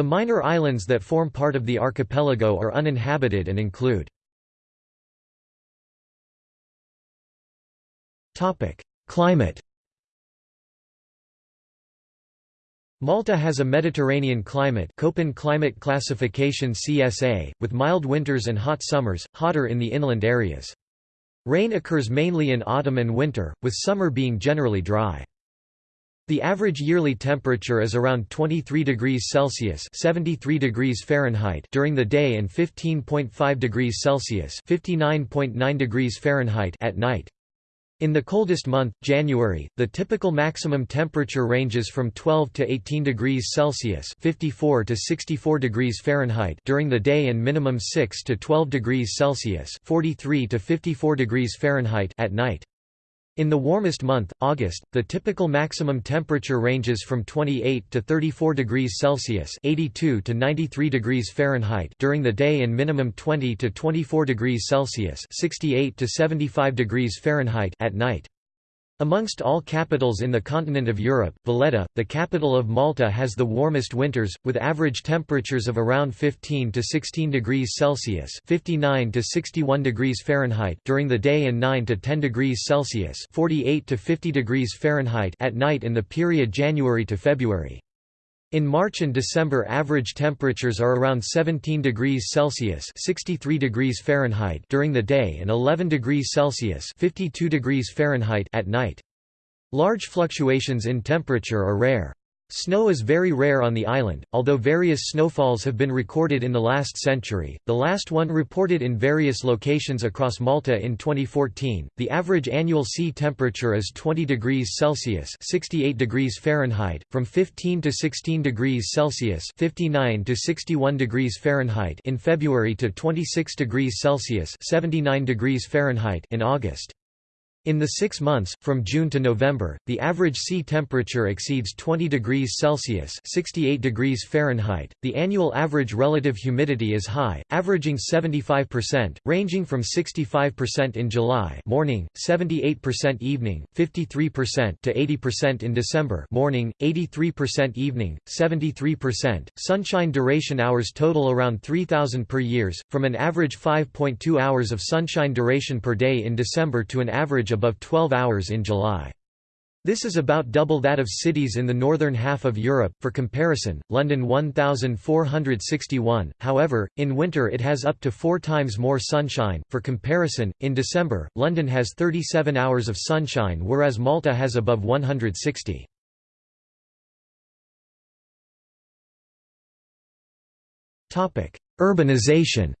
The minor islands that form part of the archipelago are uninhabited and include Climate Malta has a Mediterranean climate Köppen climate classification CSA, with mild winters and hot summers, hotter in the inland areas. Rain occurs mainly in autumn and winter, with summer being generally dry. The average yearly temperature is around 23 degrees Celsius (73 degrees Fahrenheit) during the day and 15.5 degrees Celsius (59.9 degrees Fahrenheit) at night. In the coldest month, January, the typical maximum temperature ranges from 12 to 18 degrees Celsius (54 to 64 degrees Fahrenheit) during the day and minimum 6 to 12 degrees Celsius (43 to 54 degrees Fahrenheit) at night. In the warmest month, August, the typical maximum temperature ranges from 28 to 34 degrees Celsius (82 to 93 degrees Fahrenheit) during the day and minimum 20 to 24 degrees Celsius (68 to 75 degrees Fahrenheit) at night. Amongst all capitals in the continent of Europe, Valletta, the capital of Malta has the warmest winters, with average temperatures of around 15 to 16 degrees Celsius 59 to 61 degrees Fahrenheit during the day and 9 to 10 degrees Celsius 48 to 50 degrees Fahrenheit at night in the period January to February. In March and December average temperatures are around 17 degrees Celsius 63 degrees Fahrenheit during the day and 11 degrees Celsius 52 degrees Fahrenheit at night. Large fluctuations in temperature are rare. Snow is very rare on the island, although various snowfalls have been recorded in the last century, the last one reported in various locations across Malta in 2014. The average annual sea temperature is 20 degrees Celsius (68 degrees Fahrenheit), from 15 to 16 degrees Celsius (59 to 61 degrees Fahrenheit) in February to 26 degrees Celsius (79 degrees Fahrenheit) in August. In the six months, from June to November, the average sea temperature exceeds 20 degrees Celsius 68 degrees Fahrenheit. The annual average relative humidity is high, averaging 75%, ranging from 65% in July morning, 78% evening, 53% to 80% in December morning, 83% evening, 73%. Sunshine duration hours total around 3000 per years, from an average 5.2 hours of sunshine duration per day in December to an average above 12 hours in July. This is about double that of cities in the northern half of Europe. For comparison, London 1461. However, in winter it has up to 4 times more sunshine. For comparison, in December, London has 37 hours of sunshine whereas Malta has above 160. Topic: Urbanization.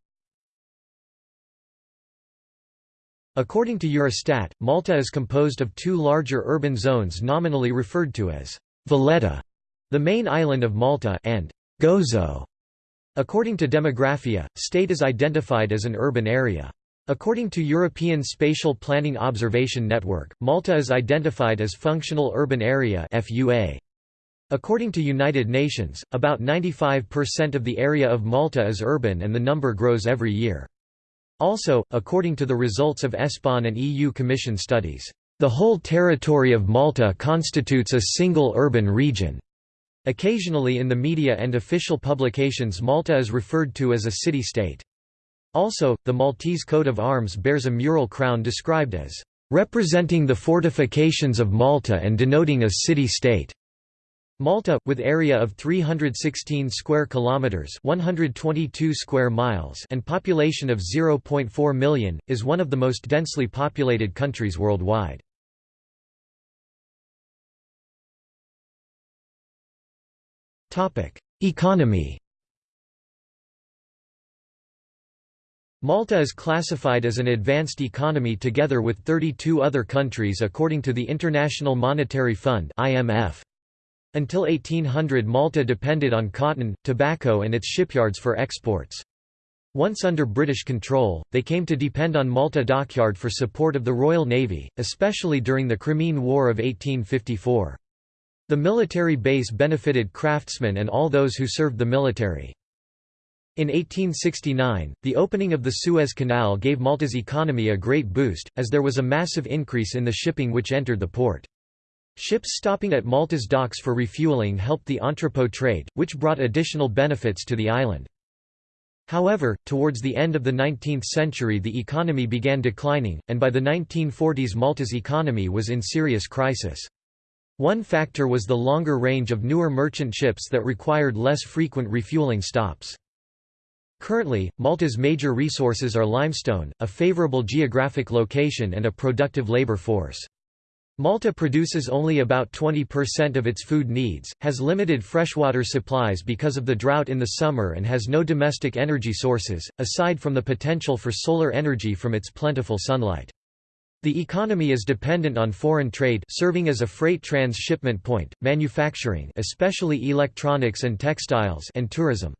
According to Eurostat, Malta is composed of two larger urban zones nominally referred to as Valletta, the main island of Malta, and Gozo. According to Demographia, state is identified as an urban area. According to European Spatial Planning Observation Network, Malta is identified as Functional Urban Area FUA. According to United Nations, about 95% of the area of Malta is urban and the number grows every year. Also, according to the results of ESPON and EU Commission studies, the whole territory of Malta constitutes a single urban region. Occasionally in the media and official publications Malta is referred to as a city-state. Also, the Maltese coat of arms bears a mural crown described as representing the fortifications of Malta and denoting a city-state. Malta, with area of 316 square kilometers (122 square miles) and population of 0.4 million, is one of the most densely populated countries worldwide. Topic: Economy. Malta is classified as an advanced economy together with 32 other countries according to the International Monetary Fund (IMF). Until 1800 Malta depended on cotton, tobacco and its shipyards for exports. Once under British control, they came to depend on Malta Dockyard for support of the Royal Navy, especially during the Crimean War of 1854. The military base benefited craftsmen and all those who served the military. In 1869, the opening of the Suez Canal gave Malta's economy a great boost, as there was a massive increase in the shipping which entered the port. Ships stopping at Malta's docks for refueling helped the entrepot trade, which brought additional benefits to the island. However, towards the end of the 19th century the economy began declining, and by the 1940s Malta's economy was in serious crisis. One factor was the longer range of newer merchant ships that required less frequent refueling stops. Currently, Malta's major resources are limestone, a favorable geographic location and a productive labor force. Malta produces only about 20% of its food needs, has limited freshwater supplies because of the drought in the summer and has no domestic energy sources, aside from the potential for solar energy from its plentiful sunlight. The economy is dependent on foreign trade serving as a freight transshipment point, manufacturing especially electronics and textiles and tourism.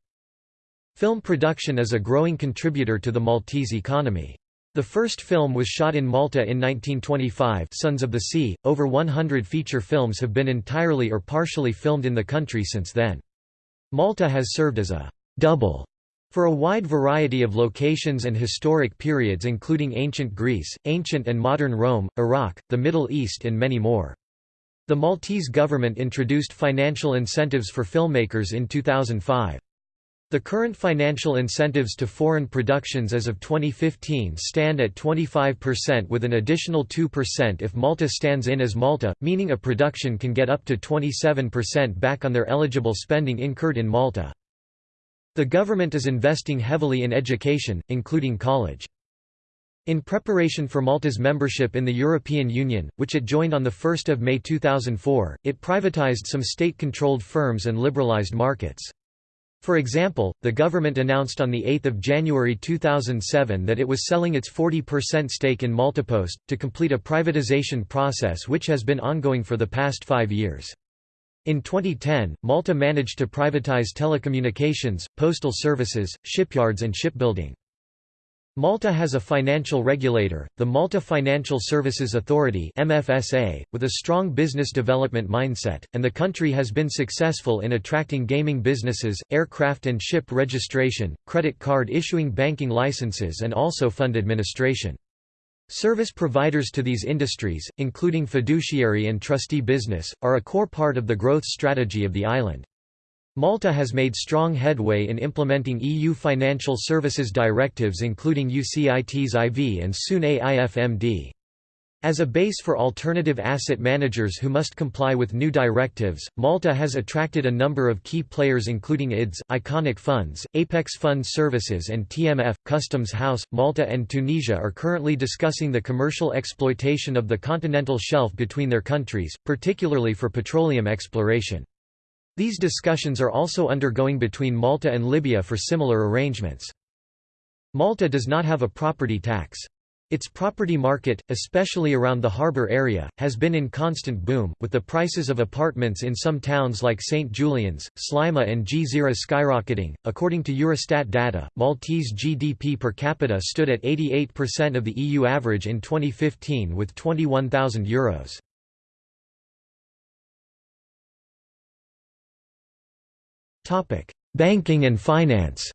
Film production is a growing contributor to the Maltese economy. The first film was shot in Malta in 1925 Sons of the Sea. Over 100 feature films have been entirely or partially filmed in the country since then. Malta has served as a «double» for a wide variety of locations and historic periods including ancient Greece, ancient and modern Rome, Iraq, the Middle East and many more. The Maltese government introduced financial incentives for filmmakers in 2005. The current financial incentives to foreign productions as of 2015 stand at 25% with an additional 2% if Malta stands in as Malta, meaning a production can get up to 27% back on their eligible spending incurred in Malta. The government is investing heavily in education, including college. In preparation for Malta's membership in the European Union, which it joined on 1 May 2004, it privatized some state-controlled firms and liberalized markets. For example, the government announced on 8 January 2007 that it was selling its 40% stake in Maltapost, to complete a privatization process which has been ongoing for the past five years. In 2010, Malta managed to privatize telecommunications, postal services, shipyards and shipbuilding. Malta has a financial regulator, the Malta Financial Services Authority MFSA, with a strong business development mindset, and the country has been successful in attracting gaming businesses, aircraft and ship registration, credit card issuing banking licenses and also fund administration. Service providers to these industries, including fiduciary and trustee business, are a core part of the growth strategy of the island. Malta has made strong headway in implementing EU financial services directives including UCITS IV and soon AIFMD. As a base for alternative asset managers who must comply with new directives, Malta has attracted a number of key players including IDS, Iconic Funds, Apex Fund Services and TMF. Customs House, Malta and Tunisia are currently discussing the commercial exploitation of the continental shelf between their countries, particularly for petroleum exploration. These discussions are also undergoing between Malta and Libya for similar arrangements. Malta does not have a property tax. Its property market, especially around the harbour area, has been in constant boom, with the prices of apartments in some towns like St. Julian's, Sliema and Gżira skyrocketing. According to Eurostat data, Maltese GDP per capita stood at 88% of the EU average in 2015 with €21,000. Banking and finance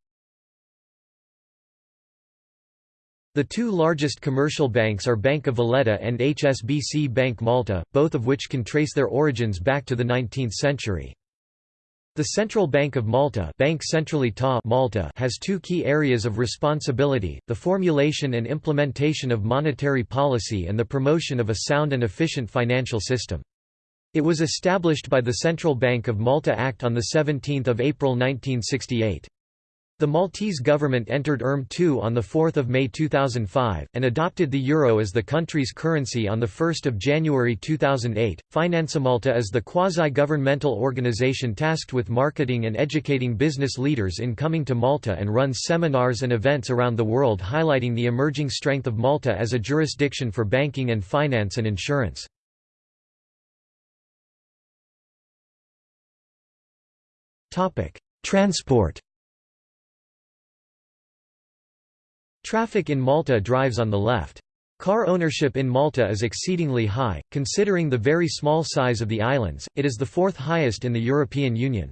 The two largest commercial banks are Bank of Valletta and HSBC Bank Malta, both of which can trace their origins back to the 19th century. The Central Bank of Malta, Bank Ċentrali Ta Malta has two key areas of responsibility, the formulation and implementation of monetary policy and the promotion of a sound and efficient financial system. It was established by the Central Bank of Malta Act on 17 April 1968. The Maltese government entered ERM II on 4 May 2005, and adopted the euro as the country's currency on 1 January 2008. FinanceMalta is the quasi-governmental organization tasked with marketing and educating business leaders in coming to Malta and runs seminars and events around the world highlighting the emerging strength of Malta as a jurisdiction for banking and finance and insurance. Transport Traffic in Malta drives on the left. Car ownership in Malta is exceedingly high, considering the very small size of the islands, it is the fourth highest in the European Union.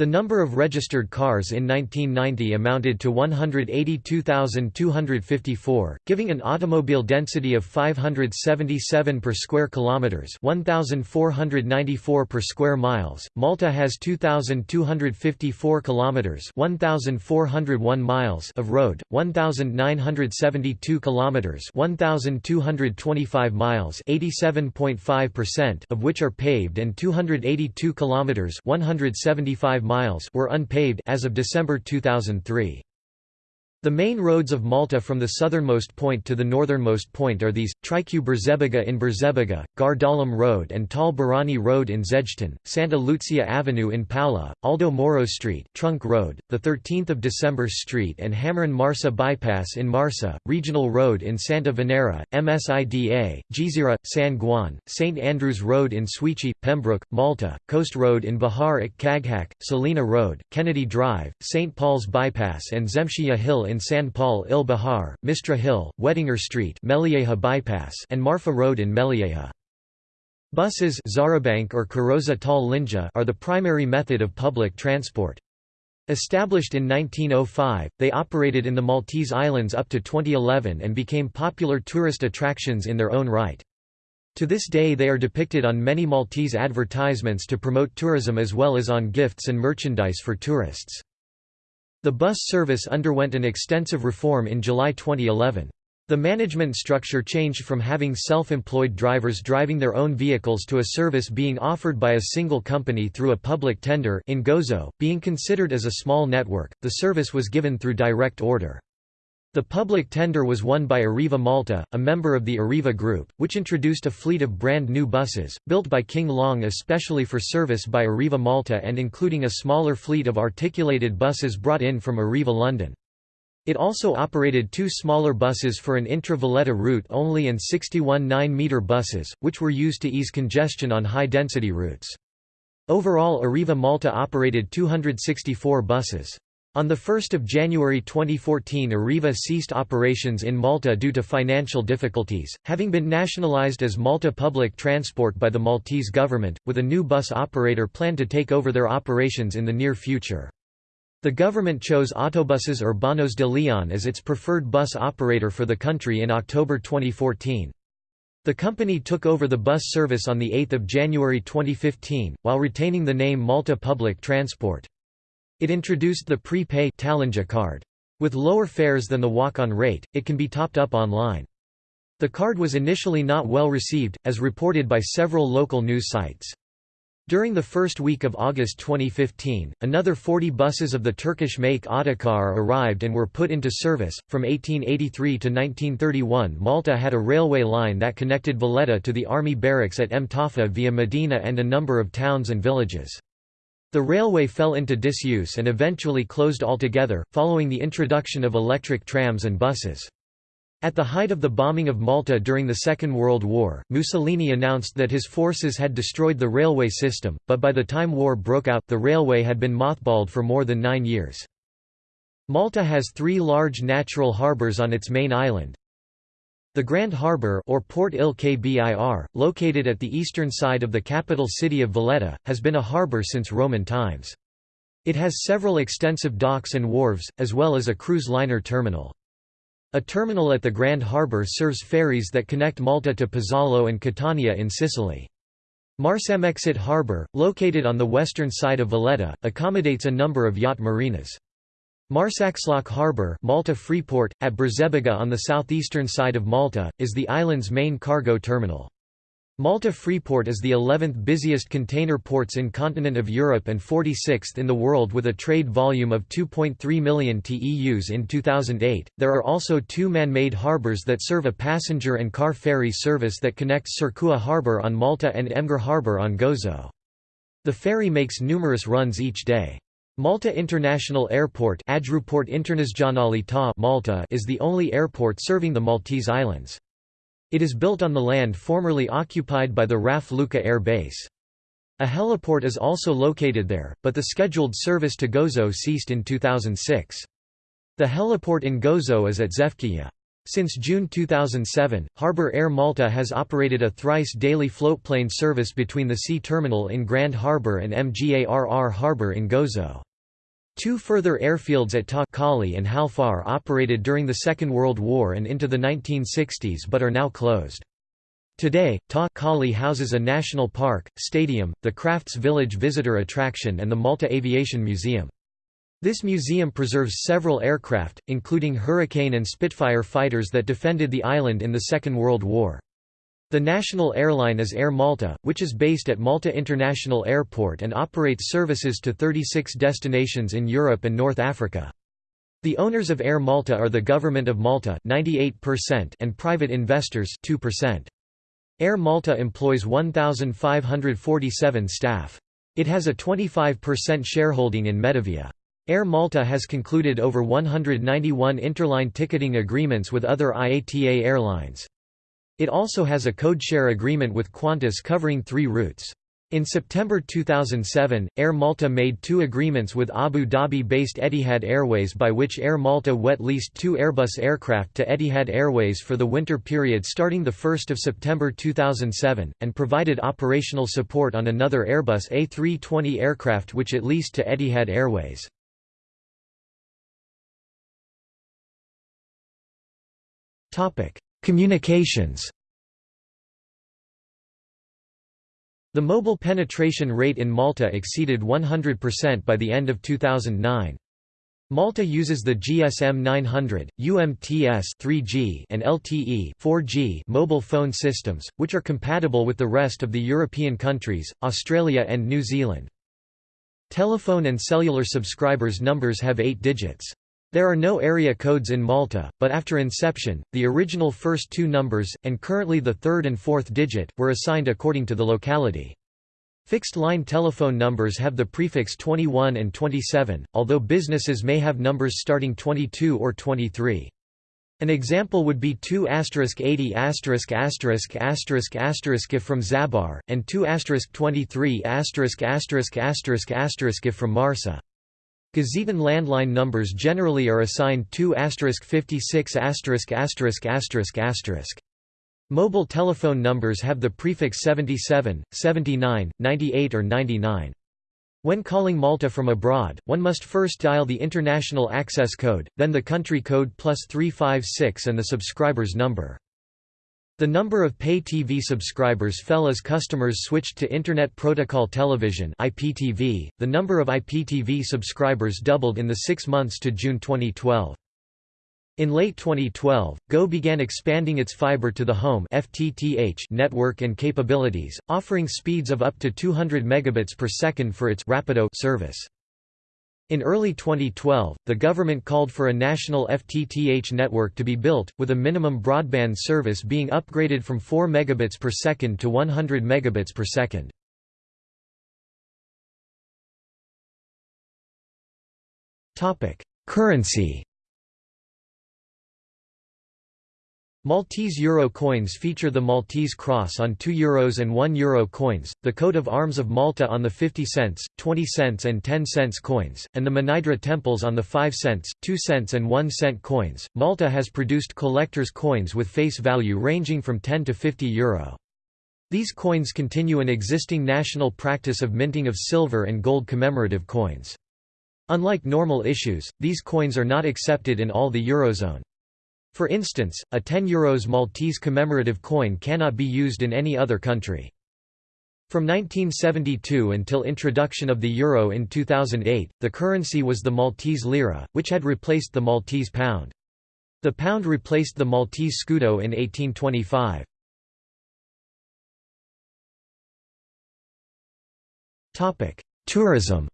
The number of registered cars in 1990 amounted to 182,254, giving an automobile density of 577 per square kilometers, 1,494 per square miles. Malta has 2,254 kilometers, 1,401 miles of road, 1,972 kilometers, 1,225 miles, 87.5% of which are paved and 282 kilometers, 175 miles were unpaved as of December 2003. The main roads of Malta from the southernmost point to the northernmost point are these, Triq Birżebbuġa in Birżebbuġa, Gardalam Road and Tal Barrani Road in Żejtun, Santa Lucia Avenue in Paola, Aldo Moro Street, Trunk Road, the 13th of December Street and Ħamrun Marsa Bypass in Marsa, Regional Road in Santa Venera, MSIDA, Gżira, San Ġwann, St. Andrews Road in Swieqi, Pembroke, Malta, Coast Road in Baħar iċ-Ċagħaq, Salina Road, Kennedy Drive, St. Paul's Bypass and Xemxija Hill in San Pawl il-Baħar, Mistra Hill, Wettinger Street Mellieħa Bypass and Marfa Road in Mellieħa. Buses Xarabank or Karozza tal-Linja are the primary method of public transport. Established in 1905, they operated in the Maltese Islands up to 2011 and became popular tourist attractions in their own right. To this day they are depicted on many Maltese advertisements to promote tourism as well as on gifts and merchandise for tourists. The bus service underwent an extensive reform in July 2011. The management structure changed from having self-employed drivers driving their own vehicles to a service being offered by a single company through a public tender in Gozo, being considered as a small network, the service was given through direct order. The public tender was won by Arriva Malta, a member of the Arriva Group, which introduced a fleet of brand new buses, built by King Long especially for service by Arriva Malta and including a smaller fleet of articulated buses brought in from Arriva London. It also operated two smaller buses for an intra-Valletta route only and 61 9-metre buses, which were used to ease congestion on high-density routes. Overall Arriva Malta operated 264 buses. On 1 January 2014 Arriva ceased operations in Malta due to financial difficulties, having been nationalised as Malta Public Transport by the Maltese government, with a new bus operator planned to take over their operations in the near future. The government chose Autobuses Urbanos de Leon as its preferred bus operator for the country in October 2014. The company took over the bus service on 8 January 2015, while retaining the name Malta Public Transport. It introduced the pre-pay card. With lower fares than the walk-on rate, it can be topped up online. The card was initially not well received, as reported by several local news sites. During the first week of August 2015, another 40 buses of the Turkish make Otokar arrived and were put into service. From 1883 to 1931, Malta had a railway line that connected Valletta to the army barracks at Mtarfa via Mdina and a number of towns and villages. The railway fell into disuse and eventually closed altogether, following the introduction of electric trams and buses. At the height of the bombing of Malta during the Second World War, Mussolini announced that his forces had destroyed the railway system, but by the time war broke out, the railway had been mothballed for more than nine years. Malta has three large natural harbours on its main island, the Grand Harbour or Port Il Kbir, located at the eastern side of the capital city of Valletta, has been a harbour since Roman times. It has several extensive docks and wharves, as well as a cruise liner terminal. A terminal at the Grand Harbour serves ferries that connect Malta to Pozzallo and Catania in Sicily. Marsamxett Harbour, located on the western side of Valletta, accommodates a number of yacht marinas. Marsaxlokk Harbour Malta Freeport, at Birżebbuġa on the southeastern side of Malta, is the island's main cargo terminal. Malta Freeport is the 11th busiest container ports in continent of Europe and 46th in the world with a trade volume of 2.3 million TEUs in 2008. There are also two man-made harbours that serve a passenger and car ferry service that connects Ċirkewwa Harbour on Malta and Mġarr Harbour on Gozo. The ferry makes numerous runs each day. Malta International Airport Malta is the only airport serving the Maltese Islands. It is built on the land formerly occupied by the RAF Luqa Air Base. A heliport is also located there, but the scheduled service to Gozo ceased in 2006. The heliport in Gozo is at Xewkija. Since June 2007, Harbour Air Malta has operated a thrice daily floatplane service between the sea terminal in Grand Harbour and Mgarr Harbour in Gozo. Two further airfields at Ta and Halfar operated during the Second World War and into the 1960s but are now closed. Today, Ta houses a national park, stadium, the Crafts Village visitor attraction and the Malta Aviation Museum. This museum preserves several aircraft, including Hurricane and Spitfire fighters that defended the island in the Second World War. The national airline is Air Malta, which is based at Malta International Airport and operates services to 36 destinations in Europe and North Africa. The owners of Air Malta are the Government of Malta 98% and private investors 2%. Air Malta employs 1,547 staff. It has a 25% shareholding in Medavia. Air Malta has concluded over 191 interline ticketing agreements with other IATA airlines. It also has a codeshare agreement with Qantas covering three routes. In September 2007, Air Malta made two agreements with Abu Dhabi-based Etihad Airways by which Air Malta wet leased two Airbus aircraft to Etihad Airways for the winter period starting 1 September 2007, and provided operational support on another Airbus A320 aircraft which it leased to Etihad Airways. Communications The mobile penetration rate in Malta exceeded 100% by the end of 2009. Malta uses the GSM 900, UMTS 3G and LTE 4G mobile phone systems, which are compatible with the rest of the European countries, Australia and New Zealand. Telephone and cellular subscribers numbers have eight digits. There are no area codes in Malta, but after inception, the original first two numbers, and currently the third and fourth digit, were assigned according to the locality. Fixed-line telephone numbers have the prefix 21 and 27, although businesses may have numbers starting 22 or 23. An example would be 2 asterisk 80 asterisk asterisk if from Żabbar, and 2 asterisk 23 asterisk asterisk asterisk if from Marsa. Gozitan landline numbers generally are assigned 2 56 Mobile telephone numbers have the prefix 77, 79, 98 or 99. When calling Malta from abroad, one must first dial the international access code, then the country code plus 356 and the subscriber's number. The number of pay TV subscribers fell as customers switched to Internet Protocol Television (IPTV). The number of IPTV subscribers doubled in the 6 months to June 2012. In late 2012, Go began expanding its fiber to the home FTTH network and capabilities, offering speeds of up to 200 megabits per second for its Rapido service. In early 2012, the government called for a national FTTH network to be built, with a minimum broadband service being upgraded from 4 megabits per second to 100 megabits per second. Currency Maltese euro coins feature the Maltese cross on 2 euros and 1 euro coins, the coat of arms of Malta on the 50 cents, 20 cents and 10 cents coins, and the Mnajdra temples on the 5 cents, 2 cents and 1 cent coins. Malta has produced collector's coins with face value ranging from 10 to 50 euro. These coins continue an existing national practice of minting of silver and gold commemorative coins. Unlike normal issues, these coins are not accepted in all the Eurozone. For instance, a 10 euros Maltese commemorative coin cannot be used in any other country. From 1972 until introduction of the euro in 2008, the currency was the Maltese lira, which had replaced the Maltese pound. The pound replaced the Maltese scudo in 1825. Tourism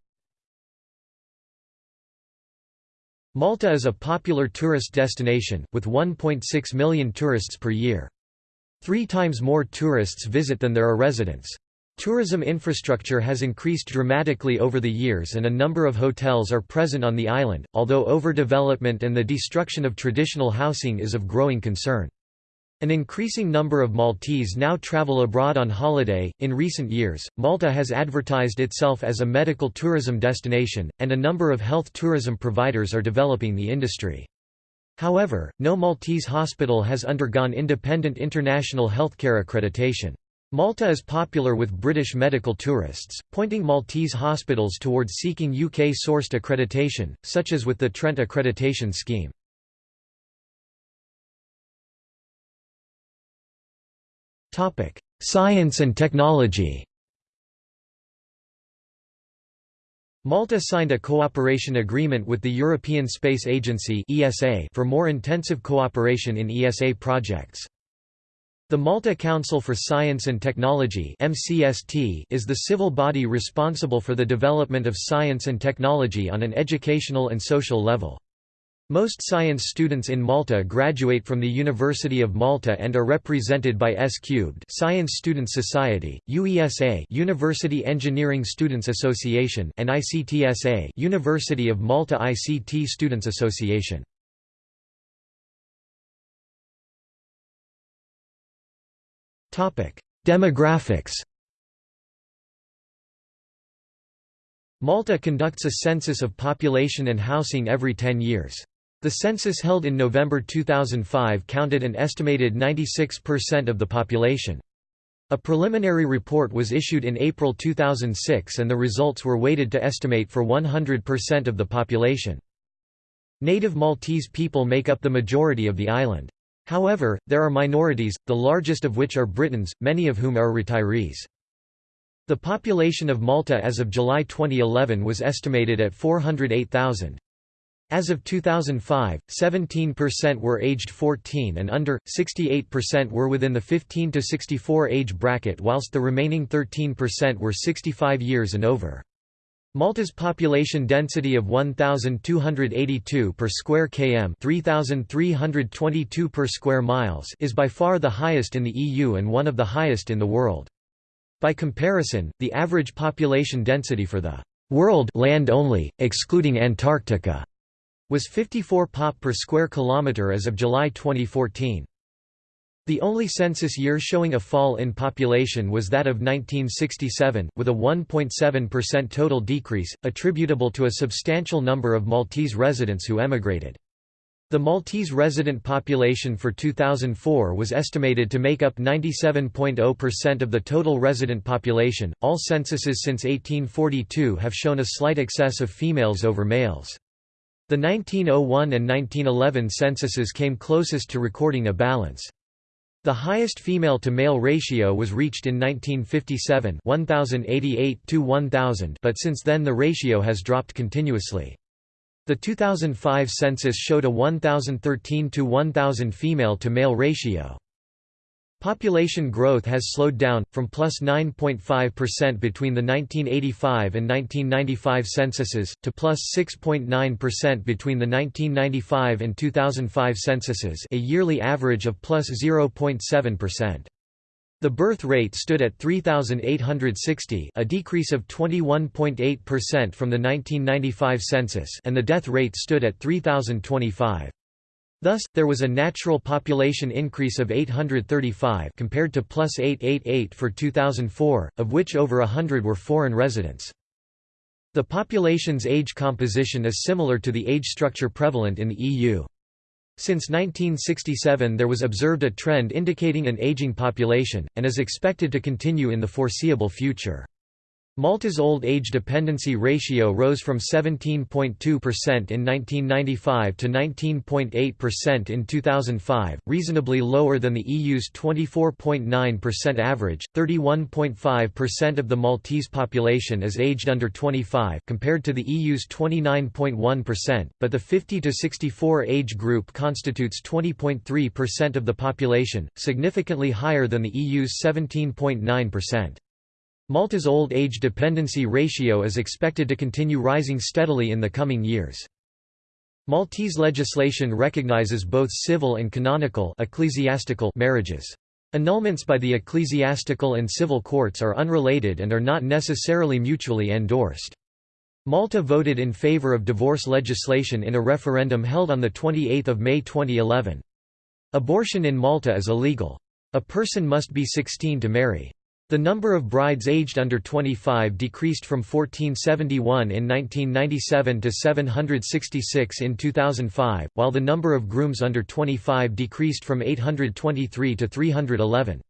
Malta is a popular tourist destination, with 1.6 million tourists per year. Three times more tourists visit than there are residents. Tourism infrastructure has increased dramatically over the years and a number of hotels are present on the island, although overdevelopment and the destruction of traditional housing is of growing concern. An increasing number of Maltese now travel abroad on holiday. In recent years, Malta has advertised itself as a medical tourism destination, and a number of health tourism providers are developing the industry. However, no Maltese hospital has undergone independent international healthcare accreditation. Malta is popular with British medical tourists, pointing Maltese hospitals towards seeking UK-sourced accreditation, such as with the Trent accreditation scheme. Science and technology Malta signed a cooperation agreement with the European Space Agency for more intensive cooperation in ESA projects. The Malta Council for Science and Technology is the civil body responsible for the development of science and technology on an educational and social level. Most science students in Malta graduate from the University of Malta and are represented by S Cubed Science Student Society, UESA University Engineering Students Association and ICTSA University of Malta ICT Students Association. Topic: Demographics Malta conducts a census of population and housing every 10 years. The census held in November 2005 counted an estimated 96% of the population. A preliminary report was issued in April 2006 and the results were weighted to estimate for 100% of the population. Native Maltese people make up the majority of the island. However, there are minorities, the largest of which are Britons, many of whom are retirees. The population of Malta as of July 2011 was estimated at 408,000. As of 2005, 17% were aged 14 and under, 68% were within the 15 to 64 age bracket whilst the remaining 13% were 65 years and over. Malta's population density of 1282 per square km, 3322 per square miles is by far the highest in the EU and one of the highest in the world. By comparison, the average population density for the world land only, excluding Antarctica, was 54 pop per square kilometre as of July 2014. The only census year showing a fall in population was that of 1967, with a 1.7% total decrease, attributable to a substantial number of Maltese residents who emigrated. The Maltese resident population for 2004 was estimated to make up 97.0% of the total resident population. All censuses since 1842 have shown a slight excess of females over males. The 1901 and 1911 censuses came closest to recording a balance. The highest female-to-male ratio was reached in 1957 1088 to 1000 but since then the ratio has dropped continuously. The 2005 census showed a 1013 to 1000 female-to-male ratio. Population growth has slowed down, from plus 9.5% between the 1985 and 1995 censuses, to plus 6.9% between the 1995 and 2005 censuses a yearly average of plus 0.7%. The birth rate stood at 3,860 a decrease of 21.8% from the 1995 census and the death rate stood at 3,025. Thus, there was a natural population increase of 835 compared to plus 888 for 2004, of which over hundred were foreign residents. The population's age composition is similar to the age structure prevalent in the EU. Since 1967 there was observed a trend indicating an aging population, and is expected to continue in the foreseeable future. Malta's old age dependency ratio rose from 17.2% in 1995 to 19.8% in 2005, reasonably lower than the EU's 24.9% average. 31.5% of the Maltese population is aged under 25 compared to the EU's 29.1%, but the 50 to 64 age group constitutes 20.3% of the population, significantly higher than the EU's 17.9%. Malta's old age dependency ratio is expected to continue rising steadily in the coming years. Maltese legislation recognizes both civil and canonical ecclesiastical marriages. Annulments by the ecclesiastical and civil courts are unrelated and are not necessarily mutually endorsed. Malta voted in favor of divorce legislation in a referendum held on 28 May 2011. Abortion in Malta is illegal. A person must be 16 to marry. The number of brides aged under 25 decreased from 1471 in 1997 to 766 in 2005, while the number of grooms under 25 decreased from 823 to 311.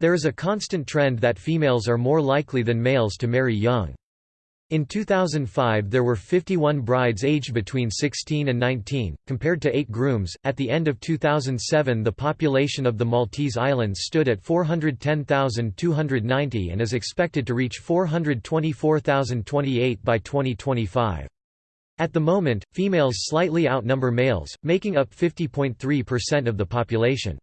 There is a constant trend that females are more likely than males to marry young. In 2005 there were 51 brides aged between 16 and 19, compared to 8 grooms. At the end of 2007 the population of the Maltese Islands stood at 410,290 and is expected to reach 424,028 by 2025. At the moment, females slightly outnumber males, making up 50.3% of the population.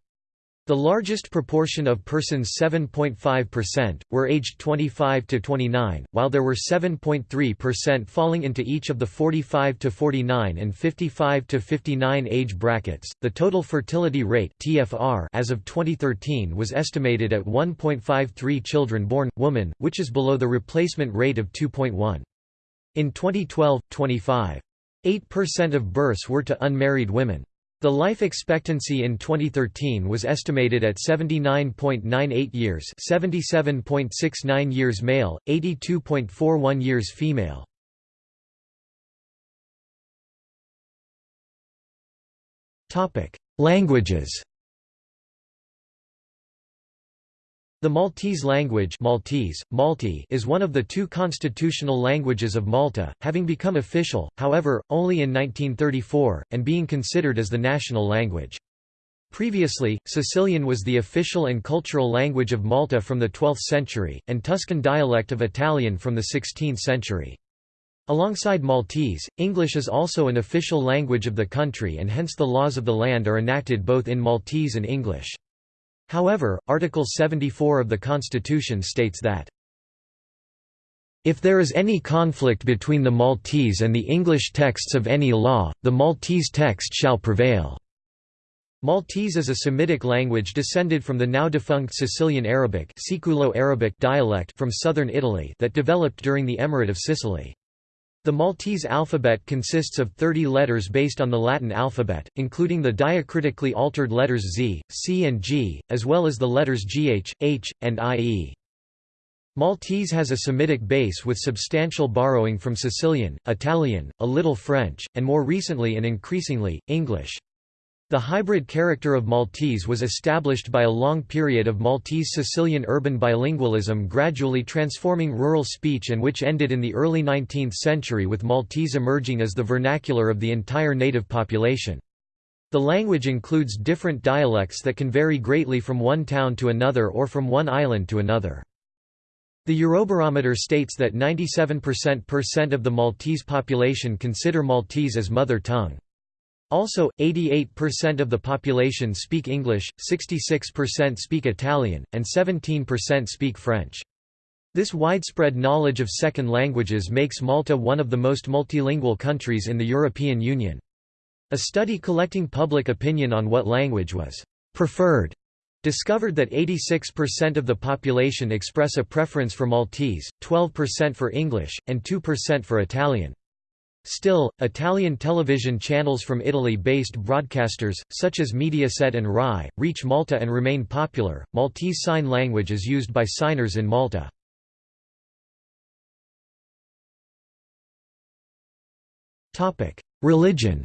The largest proportion of persons 7.5%, were aged 25 to 29, while there were 7.3% falling into each of the 45 to 49 and 55 to 59 age brackets. The total fertility rate (TFR) as of 2013 was estimated at 1.53 children born woman, which is below the replacement rate of 2.1. In 2012, 25.8% of births were to unmarried women. The life expectancy in 2013 was estimated at 79.98 years 77.69 years male, 82.41 years female. Languages The Maltese language Maltese, Malti is one of the two constitutional languages of Malta, having become official, however, only in 1934, and being considered as the national language. Previously, Sicilian was the official and cultural language of Malta from the 12th century, and Tuscan dialect of Italian from the 16th century. Alongside Maltese, English is also an official language of the country and hence the laws of the land are enacted both in Maltese and English. However, Article 74 of the Constitution states that if there is any conflict between the Maltese and the English texts of any law, the Maltese text shall prevail." Maltese is a Semitic language descended from the now-defunct Sicilian Arabic, Siculo -Arabic dialect from southern Italy that developed during the Emirate of Sicily. The Maltese alphabet consists of 30 letters based on the Latin alphabet, including the diacritically altered letters Z, C and G, as well as the letters GH, H, and IE. Maltese has a Semitic base with substantial borrowing from Sicilian, Italian, a little French, and more recently and increasingly, English. The hybrid character of Maltese was established by a long period of Maltese-Sicilian urban bilingualism gradually transforming rural speech and which ended in the early 19th century with Maltese emerging as the vernacular of the entire native population. The language includes different dialects that can vary greatly from one town to another or from one island to another. The Eurobarometer states that 97% of the Maltese population consider Maltese as mother tongue. Also, 88% of the population speak English, 66% speak Italian, and 17% speak French. This widespread knowledge of second languages makes Malta one of the most multilingual countries in the European Union. A study collecting public opinion on what language was preferred discovered that 86% of the population express a preference for Maltese, 12% for English, and 2% for Italian. Still, Italian television channels from Italy-based broadcasters, such as Mediaset and RAI, reach Malta and remain popular. Maltese Sign Language is used by signers in Malta. Topic: Religion.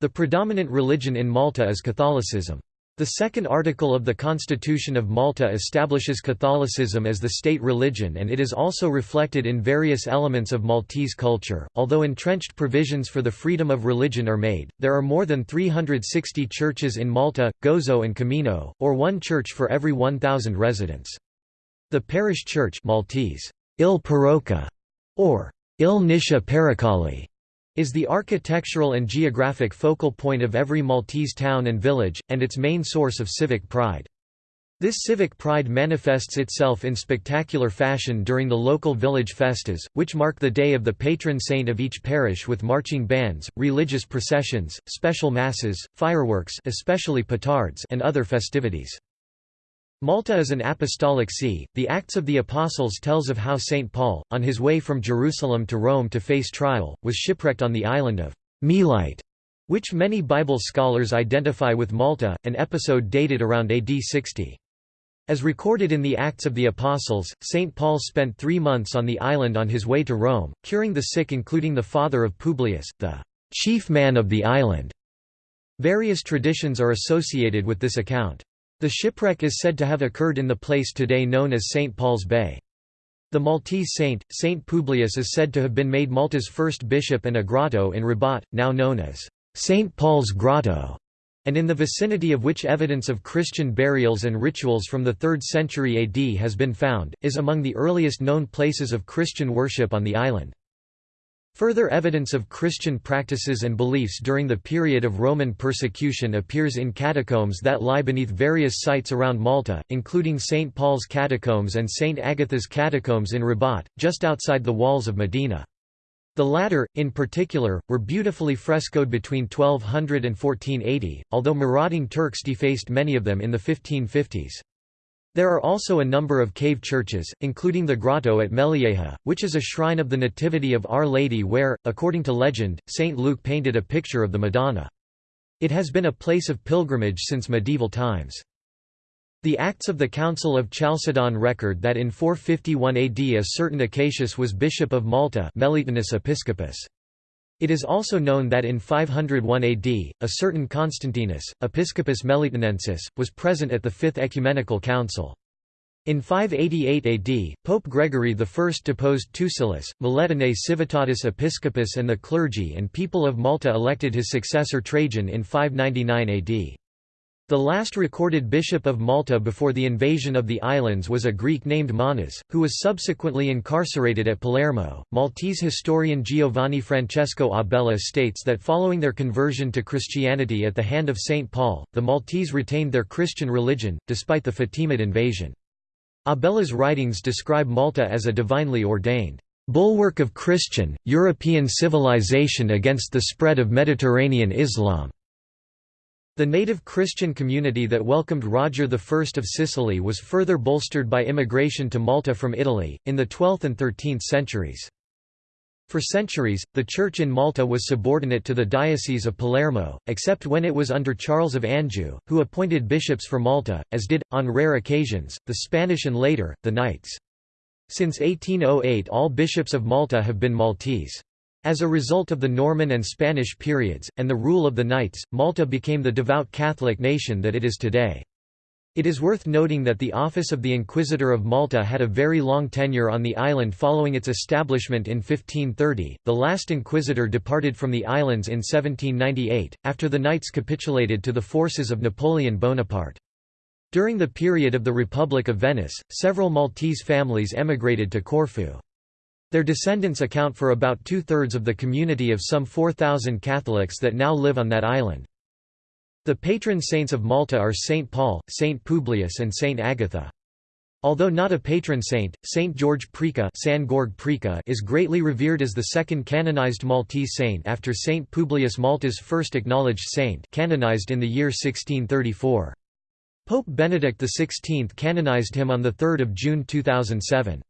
The predominant religion in Malta is Catholicism. The second article of the Constitution of Malta establishes Catholicism as the state religion and it is also reflected in various elements of Maltese culture. Although entrenched provisions for the freedom of religion are made, there are more than 360 churches in Malta, Gozo and Comino, or one church for every 1,000 residents. The parish church Maltese, Il Parocca, or Il Nisha Paracali, is the architectural and geographic focal point of every Maltese town and village, and its main source of civic pride. This civic pride manifests itself in spectacular fashion during the local village festas, which mark the day of the patron saint of each parish with marching bands, religious processions, special masses, fireworks especially petards and other festivities. Malta is an apostolic see. The Acts of the Apostles tells of how St. Paul, on his way from Jerusalem to Rome to face trial, was shipwrecked on the island of Melite, which many Bible scholars identify with Malta, an episode dated around AD 60. As recorded in the Acts of the Apostles, St. Paul spent three months on the island on his way to Rome, curing the sick including the father of Publius, the chief man of the island. Various traditions are associated with this account. The shipwreck is said to have occurred in the place today known as St. Paul's Bay. The Maltese saint, Saint Publius is said to have been made Malta's first bishop and a grotto in Rabat, now known as St. Paul's Grotto, and in the vicinity of which evidence of Christian burials and rituals from the 3rd century AD has been found, is among the earliest known places of Christian worship on the island. Further evidence of Christian practices and beliefs during the period of Roman persecution appears in catacombs that lie beneath various sites around Malta, including St. Paul's Catacombs and St. Agatha's Catacombs in Rabat, just outside the walls of Mdina. The latter, in particular, were beautifully frescoed between 1200 and 1480, although marauding Turks defaced many of them in the 1550s. There are also a number of cave churches, including the grotto at Mellieħa, which is a shrine of the Nativity of Our Lady where, according to legend, St. Luke painted a picture of the Madonna. It has been a place of pilgrimage since medieval times. The Acts of the Council of Chalcedon record that in 451 AD a certain Acacius was bishop of Malta Melitenus Episcopus. It is also known that in 501 AD, a certain Constantinus, Episcopus Melitanensis, was present at the Fifth Ecumenical Council. In 588 AD, Pope Gregory I deposed Tucillus, Miletinae Civitatis Episcopus and the clergy and people of Malta elected his successor Trajan in 599 AD. The last recorded bishop of Malta before the invasion of the islands was a Greek named Manas, who was subsequently incarcerated at Palermo. Maltese historian Giovanni Francesco Abella states that following their conversion to Christianity at the hand of St. Paul, the Maltese retained their Christian religion, despite the Fatimid invasion. Abella's writings describe Malta as a divinely ordained bulwark of Christian, European civilization against the spread of Mediterranean Islam. The native Christian community that welcomed Roger I of Sicily was further bolstered by immigration to Malta from Italy, in the 12th and 13th centuries. For centuries, the Church in Malta was subordinate to the Diocese of Palermo, except when it was under Charles of Anjou, who appointed bishops for Malta, as did, on rare occasions, the Spanish and later, the Knights. Since 1808 all bishops of Malta have been Maltese. As a result of the Norman and Spanish periods, and the rule of the Knights, Malta became the devout Catholic nation that it is today. It is worth noting that the office of the Inquisitor of Malta had a very long tenure on the island following its establishment in 1530. The last inquisitor departed from the islands in 1798, after the Knights capitulated to the forces of Napoleon Bonaparte. During the period of the Republic of Venice, several Maltese families emigrated to Corfu. Their descendants account for about two-thirds of the community of some 4,000 Catholics that now live on that island. The patron saints of Malta are Saint Paul, Saint Publius and Saint Agatha. Although not a patron saint, Saint George Preca, is greatly revered as the second canonized Maltese saint after Saint Publius Malta's first acknowledged saint canonized in the year 1634. Pope Benedict XVI canonized him on 3 June 2007.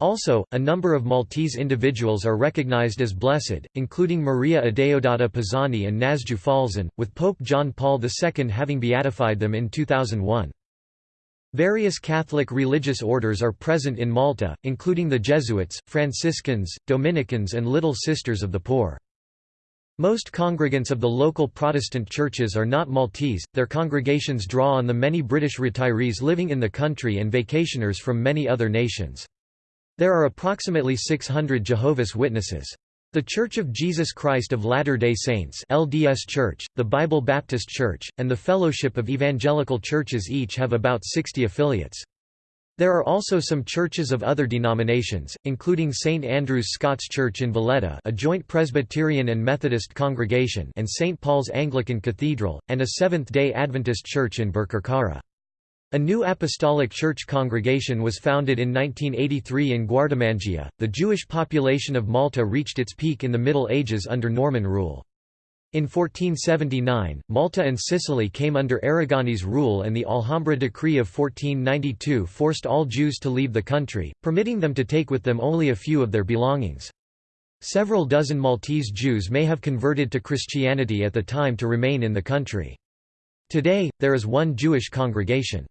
Also, a number of Maltese individuals are recognized as blessed, including Maria Adeodata Pisani and Nazju Falzon, with Pope John Paul II having beatified them in 2001. Various Catholic religious orders are present in Malta, including the Jesuits, Franciscans, Dominicans and Little Sisters of the Poor. Most congregants of the local Protestant churches are not Maltese, their congregations draw on the many British retirees living in the country and vacationers from many other nations. There are approximately 600 Jehovah's Witnesses. The Church of Jesus Christ of Latter-day Saints LDS Church, the Bible Baptist Church, and the Fellowship of Evangelical Churches each have about 60 affiliates. There are also some churches of other denominations, including St Andrew's Scots Church in Valletta a joint Presbyterian and Methodist congregation and St Paul's Anglican Cathedral, and a Seventh-day Adventist church in Birkirkara. A new apostolic church congregation was founded in 1983 in Guardamangia. The Jewish population of Malta reached its peak in the Middle Ages under Norman rule. In 1479, Malta and Sicily came under Aragonese rule and the Alhambra Decree of 1492 forced all Jews to leave the country, permitting them to take with them only a few of their belongings. Several dozen Maltese Jews may have converted to Christianity at the time to remain in the country. Today, there is one Jewish congregation.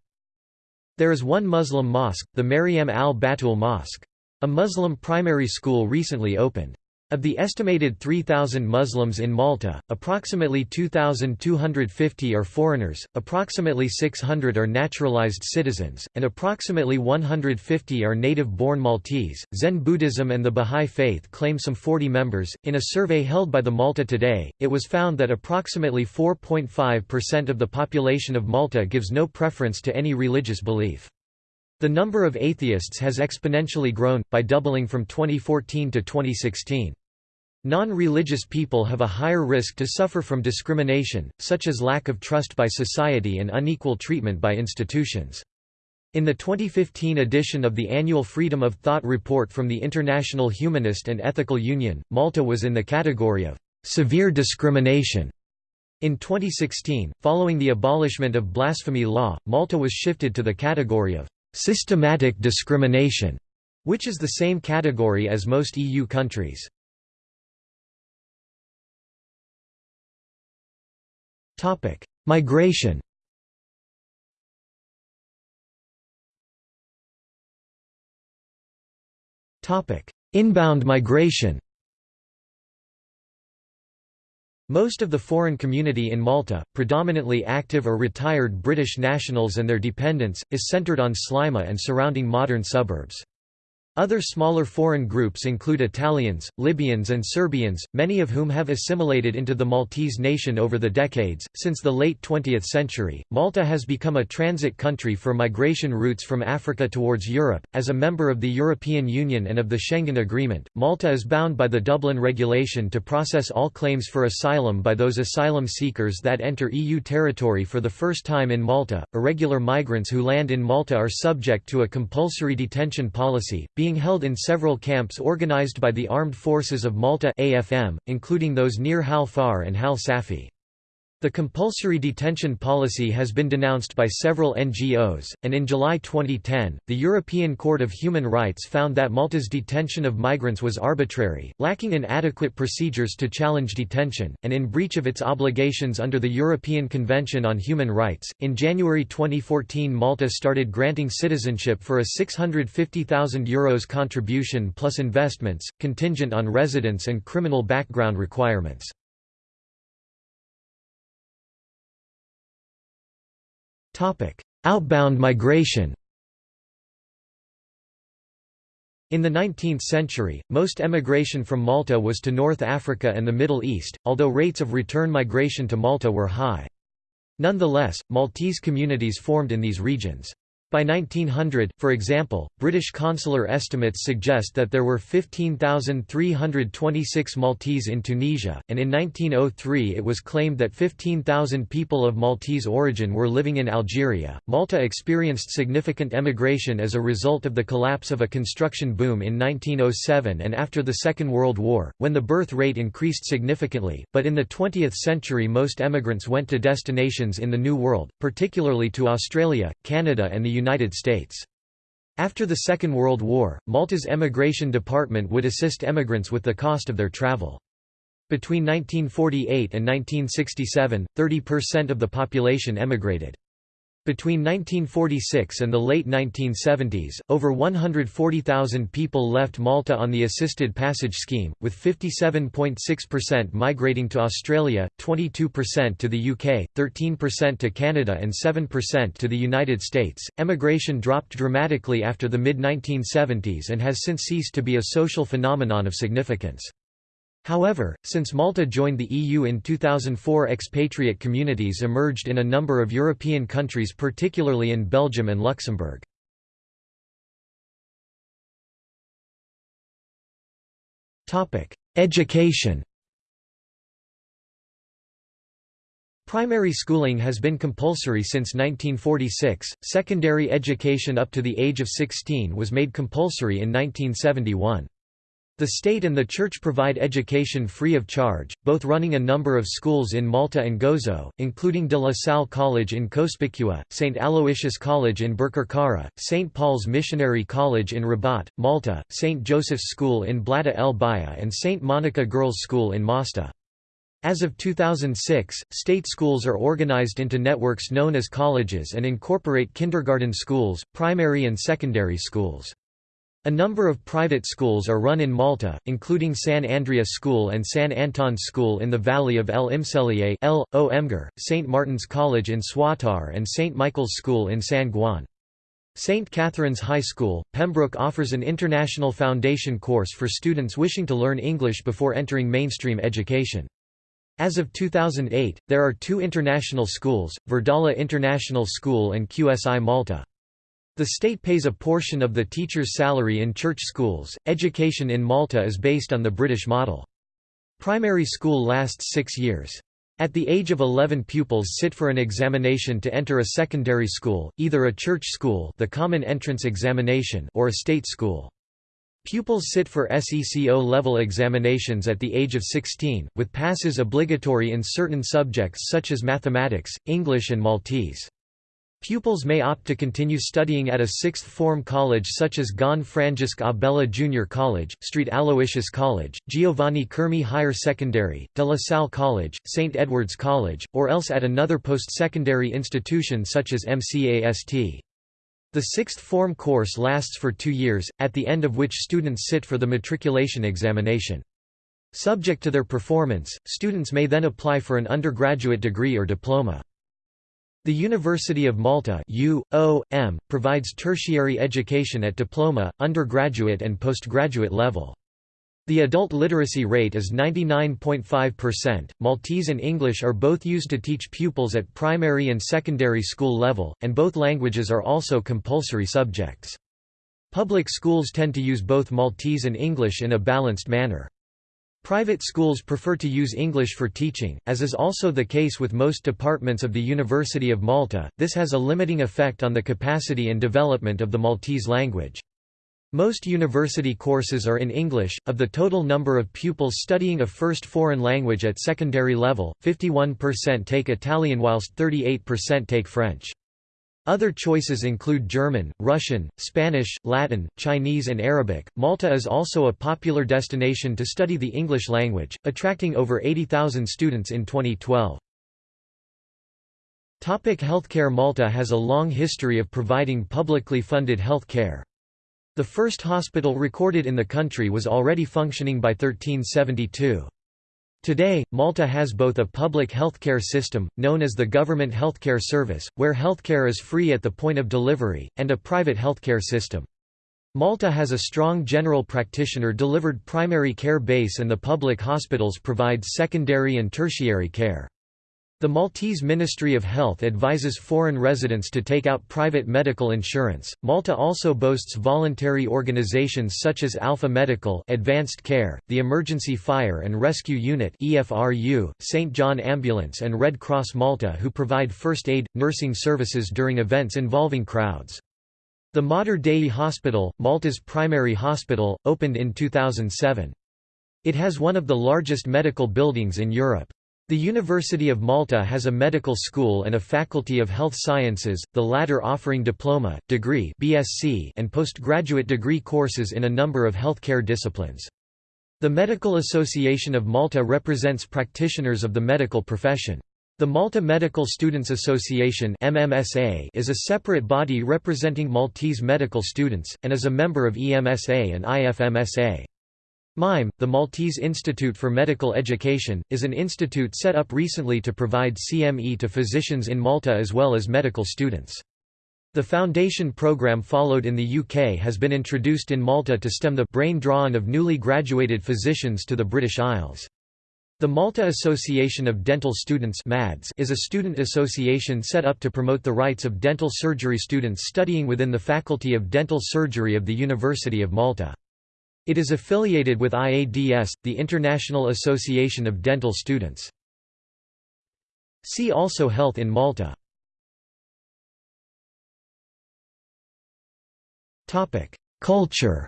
There is one Muslim mosque, the Maryam al-Batul Mosque. A Muslim primary school recently opened. Of the estimated 3,000 Muslims in Malta, approximately 2,250 are foreigners, approximately 600 are naturalized citizens, and approximately 150 are native-born Maltese. Zen Buddhism and the Bahá'í Faith claim some 40 members. In a survey held by the Malta Today, it was found that approximately 4.5% of the population of Malta gives no preference to any religious belief. The number of atheists has exponentially grown, by doubling from 2014 to 2016. Non-religious people have a higher risk to suffer from discrimination, such as lack of trust by society and unequal treatment by institutions. In the 2015 edition of the annual Freedom of Thought report from the International Humanist and Ethical Union, Malta was in the category of severe discrimination. In 2016, following the abolishment of blasphemy law, Malta was shifted to the category of systematic discrimination, which is the same category as most EU countries. Topic: Migration. Topic: Inbound migration. Most of the foreign community in Malta, predominantly active or retired British nationals and their dependents, is centred on Sliema and surrounding modern suburbs. Other smaller foreign groups include Italians, Libyans, and Serbians, many of whom have assimilated into the Maltese nation over the decades. Since the late 20th century, Malta has become a transit country for migration routes from Africa towards Europe. As a member of the European Union and of the Schengen Agreement, Malta is bound by the Dublin Regulation to process all claims for asylum by those asylum seekers that enter EU territory for the first time in Malta. Irregular migrants who land in Malta are subject to a compulsory detention policy being held in several camps organized by the Armed Forces of Malta AFM, including those near Hal Far and Hal Safi. The compulsory detention policy has been denounced by several NGOs, and in July 2010, the European Court of Human Rights found that Malta's detention of migrants was arbitrary, lacking in adequate procedures to challenge detention, and in breach of its obligations under the European Convention on Human Rights. In January 2014, Malta started granting citizenship for a €650,000 Euros contribution plus investments, contingent on residence and criminal background requirements. Outbound migration In the 19th century, most emigration from Malta was to North Africa and the Middle East, although rates of return migration to Malta were high. Nonetheless, Maltese communities formed in these regions. By 1900, for example, British consular estimates suggest that there were 15,326 Maltese in Tunisia, and in 1903 it was claimed that 15,000 people of Maltese origin were living in Algeria. Malta experienced significant emigration as a result of the collapse of a construction boom in 1907 and after the Second World War, when the birth rate increased significantly, but in the 20th century most emigrants went to destinations in the New World, particularly to Australia, Canada and the United States. After the Second World War, Malta's emigration department would assist emigrants with the cost of their travel. Between 1948 and 1967, 30% of the population emigrated. Between 1946 and the late 1970s, over 140,000 people left Malta on the assisted passage scheme, with 57.6% migrating to Australia, 22% to the UK, 13% to Canada, and 7% to the United States. Emigration dropped dramatically after the mid 1970s and has since ceased to be a social phenomenon of significance. However, since Malta joined the EU in 2004 expatriate communities emerged in a number of European countries particularly in Belgium and Luxembourg. Education Primary schooling has been compulsory since 1946, secondary education up to the age of 16 was made compulsory in 1971. The state and the church provide education free of charge, both running a number of schools in Malta and Gozo, including De La Salle College in Cospicua, St. Aloysius College in Birkirkara, St. Paul's Missionary College in Rabat, Malta, St. Joseph's School in Blata el Baya and St. Monica Girls' School in Mosta. As of 2006, state schools are organized into networks known as colleges and incorporate kindergarten schools, primary and secondary schools. A number of private schools are run in Malta, including San Andrea School and San Anton School in the valley of El Imselier El, o Emger, St. Martin's College in Swatar and St. Michael's School in San Ġwann. St. Catherine's High School, Pembroke offers an international foundation course for students wishing to learn English before entering mainstream education. As of 2008, there are two international schools, Verdala International School and QSI Malta. The state pays a portion of the teacher's salary in church schools. Education in Malta is based on the British model. Primary school lasts six years. At the age of 11 pupils sit for an examination to enter a secondary school, either a church school the common entrance examination or a state school. Pupils sit for SEC O-level examinations at the age of 16, with passes obligatory in certain subjects such as mathematics, English and Maltese. Pupils may opt to continue studying at a sixth form college such as Ġan Franġisk Abela Junior College, St Aloysius College, Giovanni Curmi Higher Secondary, De La Salle College, St Edward's College, or else at another post-secondary institution such as MCAST. The sixth form course lasts for two years, at the end of which students sit for the matriculation examination. Subject to their performance, students may then apply for an undergraduate degree or diploma. The University of Malta UOM, provides tertiary education at diploma, undergraduate and postgraduate level. The adult literacy rate is 99.5%. Maltese and English are both used to teach pupils at primary and secondary school level, and both languages are also compulsory subjects. Public schools tend to use both Maltese and English in a balanced manner. Private schools prefer to use English for teaching, as is also the case with most departments of the University of Malta. This has a limiting effect on the capacity and development of the Maltese language. Most university courses are in English. Of the total number of pupils studying a first foreign language at secondary level, 51% take Italian whilst 38% take French. Other choices include German, Russian, Spanish, Latin, Chinese, and Arabic. Malta is also a popular destination to study the English language, attracting over 80,000 students in 2012. Topic healthcare Malta has a long history of providing publicly funded health care. The first hospital recorded in the country was already functioning by 1372. Today, Malta has both a public healthcare system, known as the Government Healthcare Service, where healthcare is free at the point of delivery, and a private healthcare system. Malta has a strong general practitioner-delivered primary care base and the public hospitals provide secondary and tertiary care. The Maltese Ministry of Health advises foreign residents to take out private medical insurance. Malta also boasts voluntary organizations such as Alpha Medical, Advanced Care, the Emergency Fire and Rescue Unit (EFRU), St John Ambulance and Red Cross Malta who provide first aid nursing services during events involving crowds. The Mater Dei Hospital, Malta's primary hospital, opened in 2007. It has one of the largest medical buildings in Europe. The University of Malta has a medical school and a faculty of health sciences, the latter offering diploma, degree (BSc) and postgraduate degree courses in a number of healthcare disciplines. The Medical Association of Malta represents practitioners of the medical profession. The Malta Medical Students Association MMSA is a separate body representing Maltese medical students, and is a member of EMSA and IFMSA. MIME, the Maltese Institute for Medical Education, is an institute set up recently to provide CME to physicians in Malta as well as medical students. The foundation program followed in the UK has been introduced in Malta to stem the brain drawn of newly graduated physicians to the British Isles. The Malta Association of Dental Students is a student association set up to promote the rights of dental surgery students studying within the Faculty of Dental Surgery of the University of Malta. It is affiliated with IADS, the International Association of Dental Students. See also Health in Malta Culture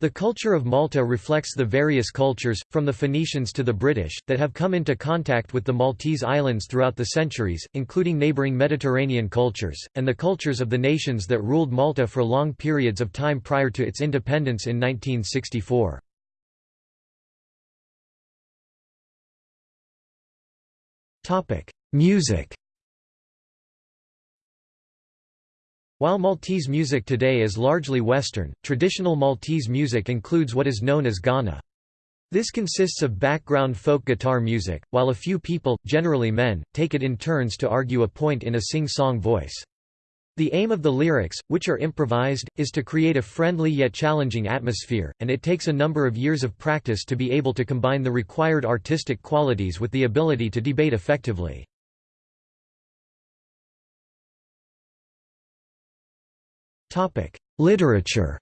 The culture of Malta reflects the various cultures, from the Phoenicians to the British, that have come into contact with the Maltese islands throughout the centuries, including neighbouring Mediterranean cultures, and the cultures of the nations that ruled Malta for long periods of time prior to its independence in 1964. Music While Maltese music today is largely Western, traditional Maltese music includes what is known as Ghana. This consists of background folk guitar music, while a few people, generally men, take it in turns to argue a point in a sing-song voice. The aim of the lyrics, which are improvised, is to create a friendly yet challenging atmosphere, and it takes a number of years of practice to be able to combine the required artistic qualities with the ability to debate effectively. Literature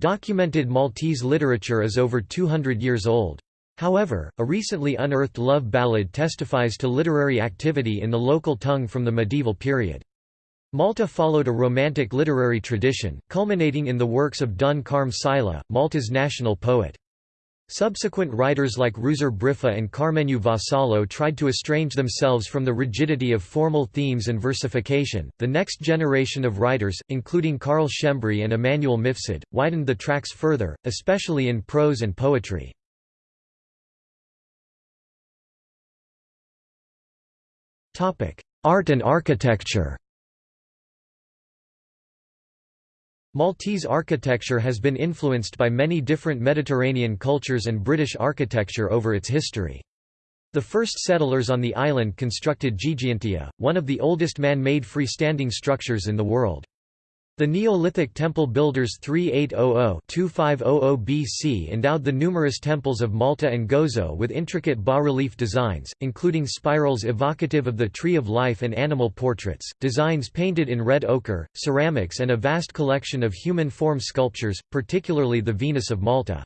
Documented Maltese literature is over 200 years old. However, a recently unearthed love ballad testifies to literary activity in the local tongue from the medieval period. Malta followed a romantic literary tradition, culminating in the works of Dun Karm Psaila, Malta's national poet. Subsequent writers like Ruzar Briffa and Karmenu Vassallo tried to estrange themselves from the rigidity of formal themes and versification. The next generation of writers, including Carl Schembri and Immanuel Mifsud, widened the tracks further, especially in prose and poetry. Art and architecture Maltese architecture has been influenced by many different Mediterranean cultures and British architecture over its history. The first settlers on the island constructed Ggantija, one of the oldest man-made freestanding structures in the world. The Neolithic temple builders 3800-2500 BC endowed the numerous temples of Malta and Gozo with intricate bas-relief designs, including spirals evocative of the tree of life and animal portraits, designs painted in red ochre, ceramics and a vast collection of human form sculptures, particularly the Venus of Malta.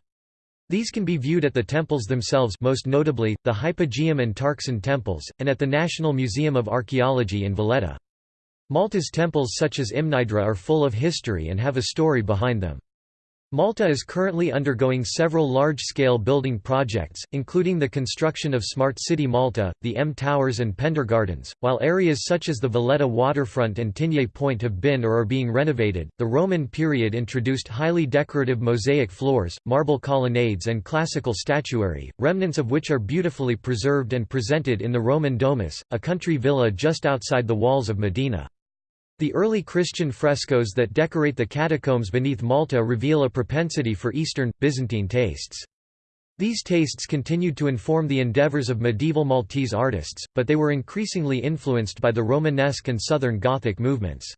These can be viewed at the temples themselves most notably, the Hypogeum and Tarxien temples, and at the National Museum of Archaeology in Valletta. Malta's temples such as Mnajdra are full of history and have a story behind them. Malta is currently undergoing several large-scale building projects, including the construction of Smart City Malta, the M Towers and Pender Gardens, while areas such as the Valletta waterfront and Tigné Point have been or are being renovated. The Roman period introduced highly decorative mosaic floors, marble colonnades and classical statuary, remnants of which are beautifully preserved and presented in the Roman Domus, a country villa just outside the walls of Mdina. The early Christian frescoes that decorate the catacombs beneath Malta reveal a propensity for Eastern, Byzantine tastes. These tastes continued to inform the endeavours of medieval Maltese artists, but they were increasingly influenced by the Romanesque and Southern Gothic movements.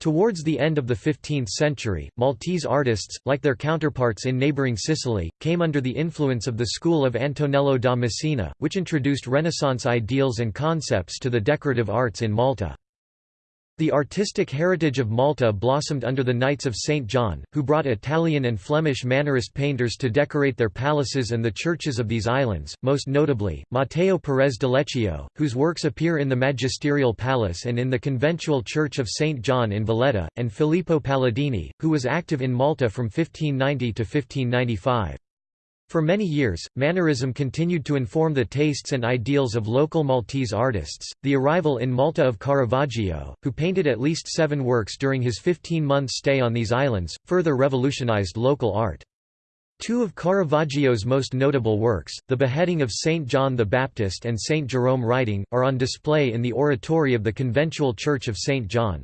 Towards the end of the 15th century, Maltese artists, like their counterparts in neighbouring Sicily, came under the influence of the school of Antonello da Messina, which introduced Renaissance ideals and concepts to the decorative arts in Malta. The artistic heritage of Malta blossomed under the Knights of St. John, who brought Italian and Flemish Mannerist painters to decorate their palaces and the churches of these islands, most notably, Matteo Perez de Leccio, whose works appear in the Magisterial Palace and in the conventual Church of St. John in Valletta, and Filippo Paladini, who was active in Malta from 1590 to 1595. For many years, Mannerism continued to inform the tastes and ideals of local Maltese artists. The arrival in Malta of Caravaggio, who painted at least seven works during his 15 month stay on these islands, further revolutionized local art. Two of Caravaggio's most notable works, The Beheading of Saint John the Baptist and Saint Jerome Writing, are on display in the oratory of the conventual Church of Saint John.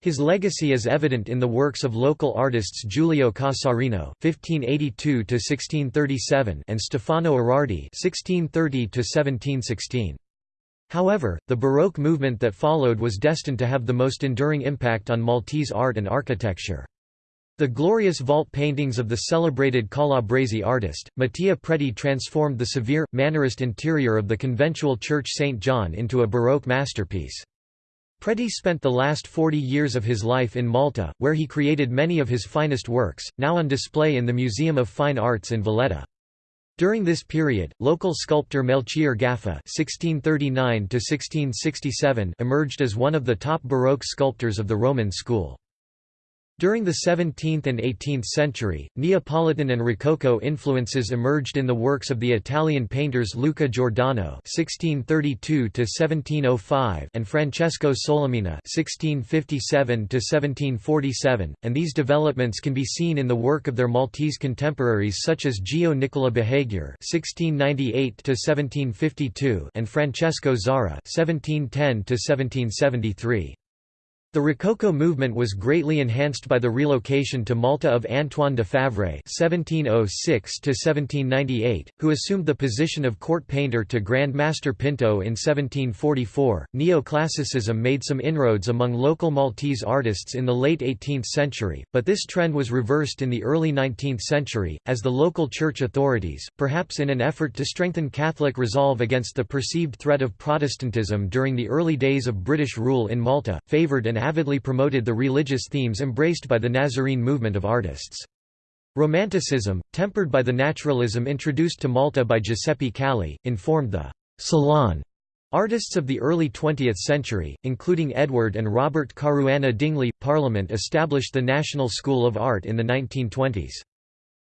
His legacy is evident in the works of local artists Giulio Cassarino (1582–1637) and Stefano Erardi (1630–1716). However, the Baroque movement that followed was destined to have the most enduring impact on Maltese art and architecture. The glorious vault paintings of the celebrated Calabrese artist, Mattia Preti transformed the severe, Mannerist interior of the conventual Church St. John into a Baroque masterpiece. Preti spent the last 40 years of his life in Malta, where he created many of his finest works, now on display in the Museum of Fine Arts in Valletta. During this period, local sculptor Melchior Gaffa (1639–1667) emerged as one of the top Baroque sculptors of the Roman school. During the 17th and 18th century, Neapolitan and Rococo influences emerged in the works of the Italian painters Luca Giordano (1632–1705) and Francesco Solimena (1657–1747), and these developments can be seen in the work of their Maltese contemporaries such as Gio Nicola Buhagiar (1698–1752) and Francesco Zahra (1710–1773). The Rococo movement was greatly enhanced by the relocation to Malta of Antoine de Favray (1706–1798), who assumed the position of court painter to Grand Master Pinto in 1744. Neoclassicism made some inroads among local Maltese artists in the late 18th century, but this trend was reversed in the early 19th century, as the local church authorities, perhaps in an effort to strengthen Catholic resolve against the perceived threat of Protestantism during the early days of British rule in Malta, favoured avidly promoted the religious themes embraced by the Nazarene movement of artists. Romanticism, tempered by the naturalism introduced to Malta by Giuseppe Calì, informed the «salon» Artists of the early 20th century, including Edward and Robert Caruana Dingli, Parliament established the National School of Art in the 1920s.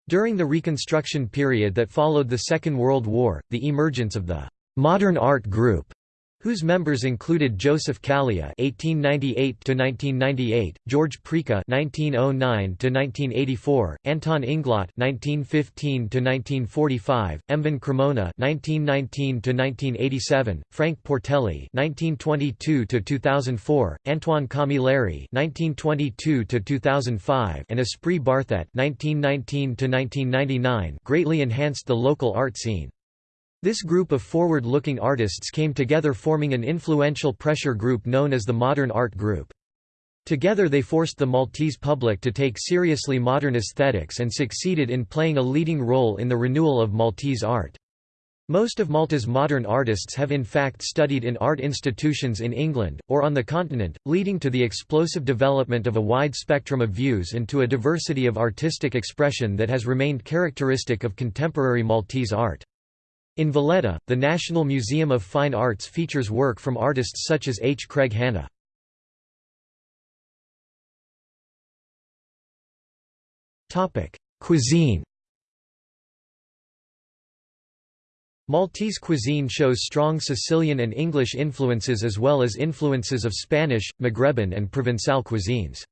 During the Reconstruction period that followed the Second World War, the emergence of the «modern art group» whose members included Josef Kalleya (1898–1998), George Preca (1909–1984), Anton Inglott (1915–1945), Emvin Cremona (1919–1987), Frank Portelli (1922–2004), Antoine Camilleri (1922–2005), and Esprit Barthet (1919–1999), greatly enhanced the local art scene. This group of forward-looking artists came together forming an influential pressure group known as the Modern Art Group. Together they forced the Maltese public to take seriously modern aesthetics and succeeded in playing a leading role in the renewal of Maltese art. Most of Malta's modern artists have in fact studied in art institutions in England, or on the continent, leading to the explosive development of a wide spectrum of views and to a diversity of artistic expression that has remained characteristic of contemporary Maltese art. In Valletta, the National Museum of Fine Arts features work from artists such as H. Craig Hanna. Cuisine Maltese cuisine shows strong Sicilian and English influences as well as influences of Spanish, Maghreban and Provençal cuisines.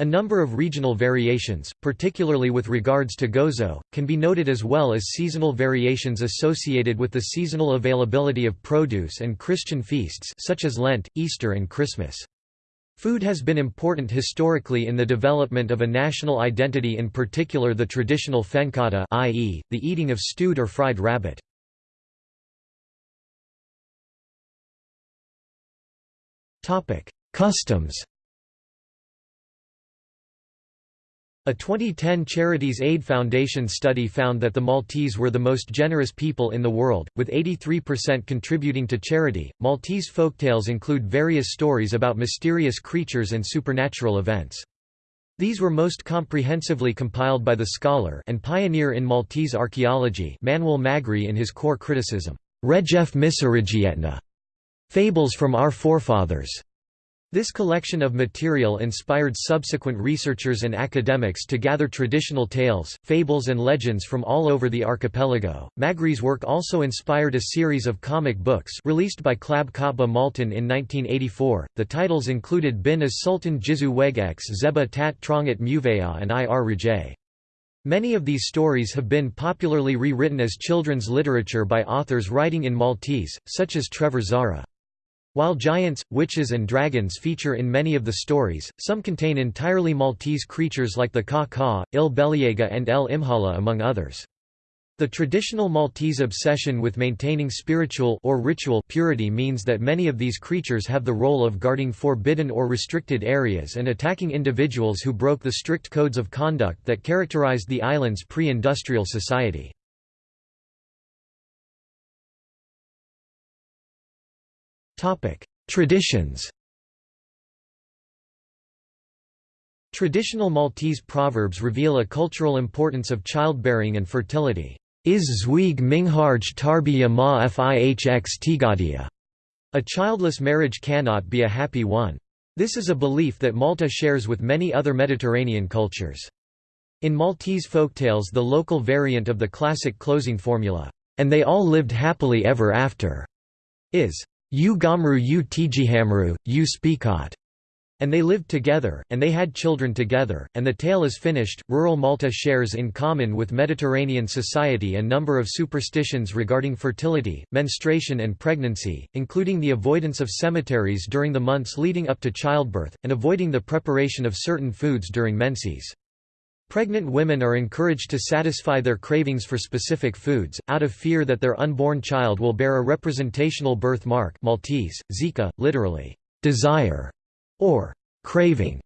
A number of regional variations, particularly with regards to gozo, can be noted as well as seasonal variations associated with the seasonal availability of produce and Christian feasts such as Lent, Easter and Christmas. Food has been important historically in the development of a national identity in particular the traditional fenkata i.e., the eating of stewed or fried rabbit. Customs. A 2010 Charities Aid Foundation study found that the Maltese were the most generous people in the world, with 83% contributing to charity. Maltese folktales include various stories about mysterious creatures and supernatural events. These were most comprehensively compiled by the scholar and pioneer in Maltese archaeology Manuel Magri in his core criticism, Ħrejjef Missirijietna, Fables from Our Forefathers. This collection of material inspired subsequent researchers and academics to gather traditional tales, fables and legends from all over the archipelago. Magri's work also inspired a series of comic books released by Klabb Kotba Maltin in 1984. The titles included Bin as Sultan Jizu Wegex Zeba Tat Trongat Muvea and Ir Rajay. Many of these stories have been popularly rewritten as children's literature by authors writing in Maltese, such as Trevor Zahra. While giants, witches and dragons feature in many of the stories, some contain entirely Maltese creatures like the Ka-Ka, Il Beliega and El Imhala among others. The traditional Maltese obsession with maintaining spiritual or ritual purity means that many of these creatures have the role of guarding forbidden or restricted areas and attacking individuals who broke the strict codes of conduct that characterized the island's pre-industrial society. Traditions Traditional Maltese proverbs reveal a cultural importance of childbearing and fertility. Is zweig mingharj tarbiya ma fihx tigadia. A childless marriage cannot be a happy one. This is a belief that Malta shares with many other Mediterranean cultures. In Maltese folktales the local variant of the classic closing formula, "'and they all lived happily ever after' is U Gamru U Tijihamru, U Speakot. And they lived together, and they had children together, and the tale is finished. Rural Malta shares in common with Mediterranean society a number of superstitions regarding fertility, menstruation, and pregnancy, including the avoidance of cemeteries during the months leading up to childbirth, and avoiding the preparation of certain foods during menses. Pregnant women are encouraged to satisfy their cravings for specific foods, out of fear that their unborn child will bear a representational birthmark Maltese, zika, literally, desire, or craving.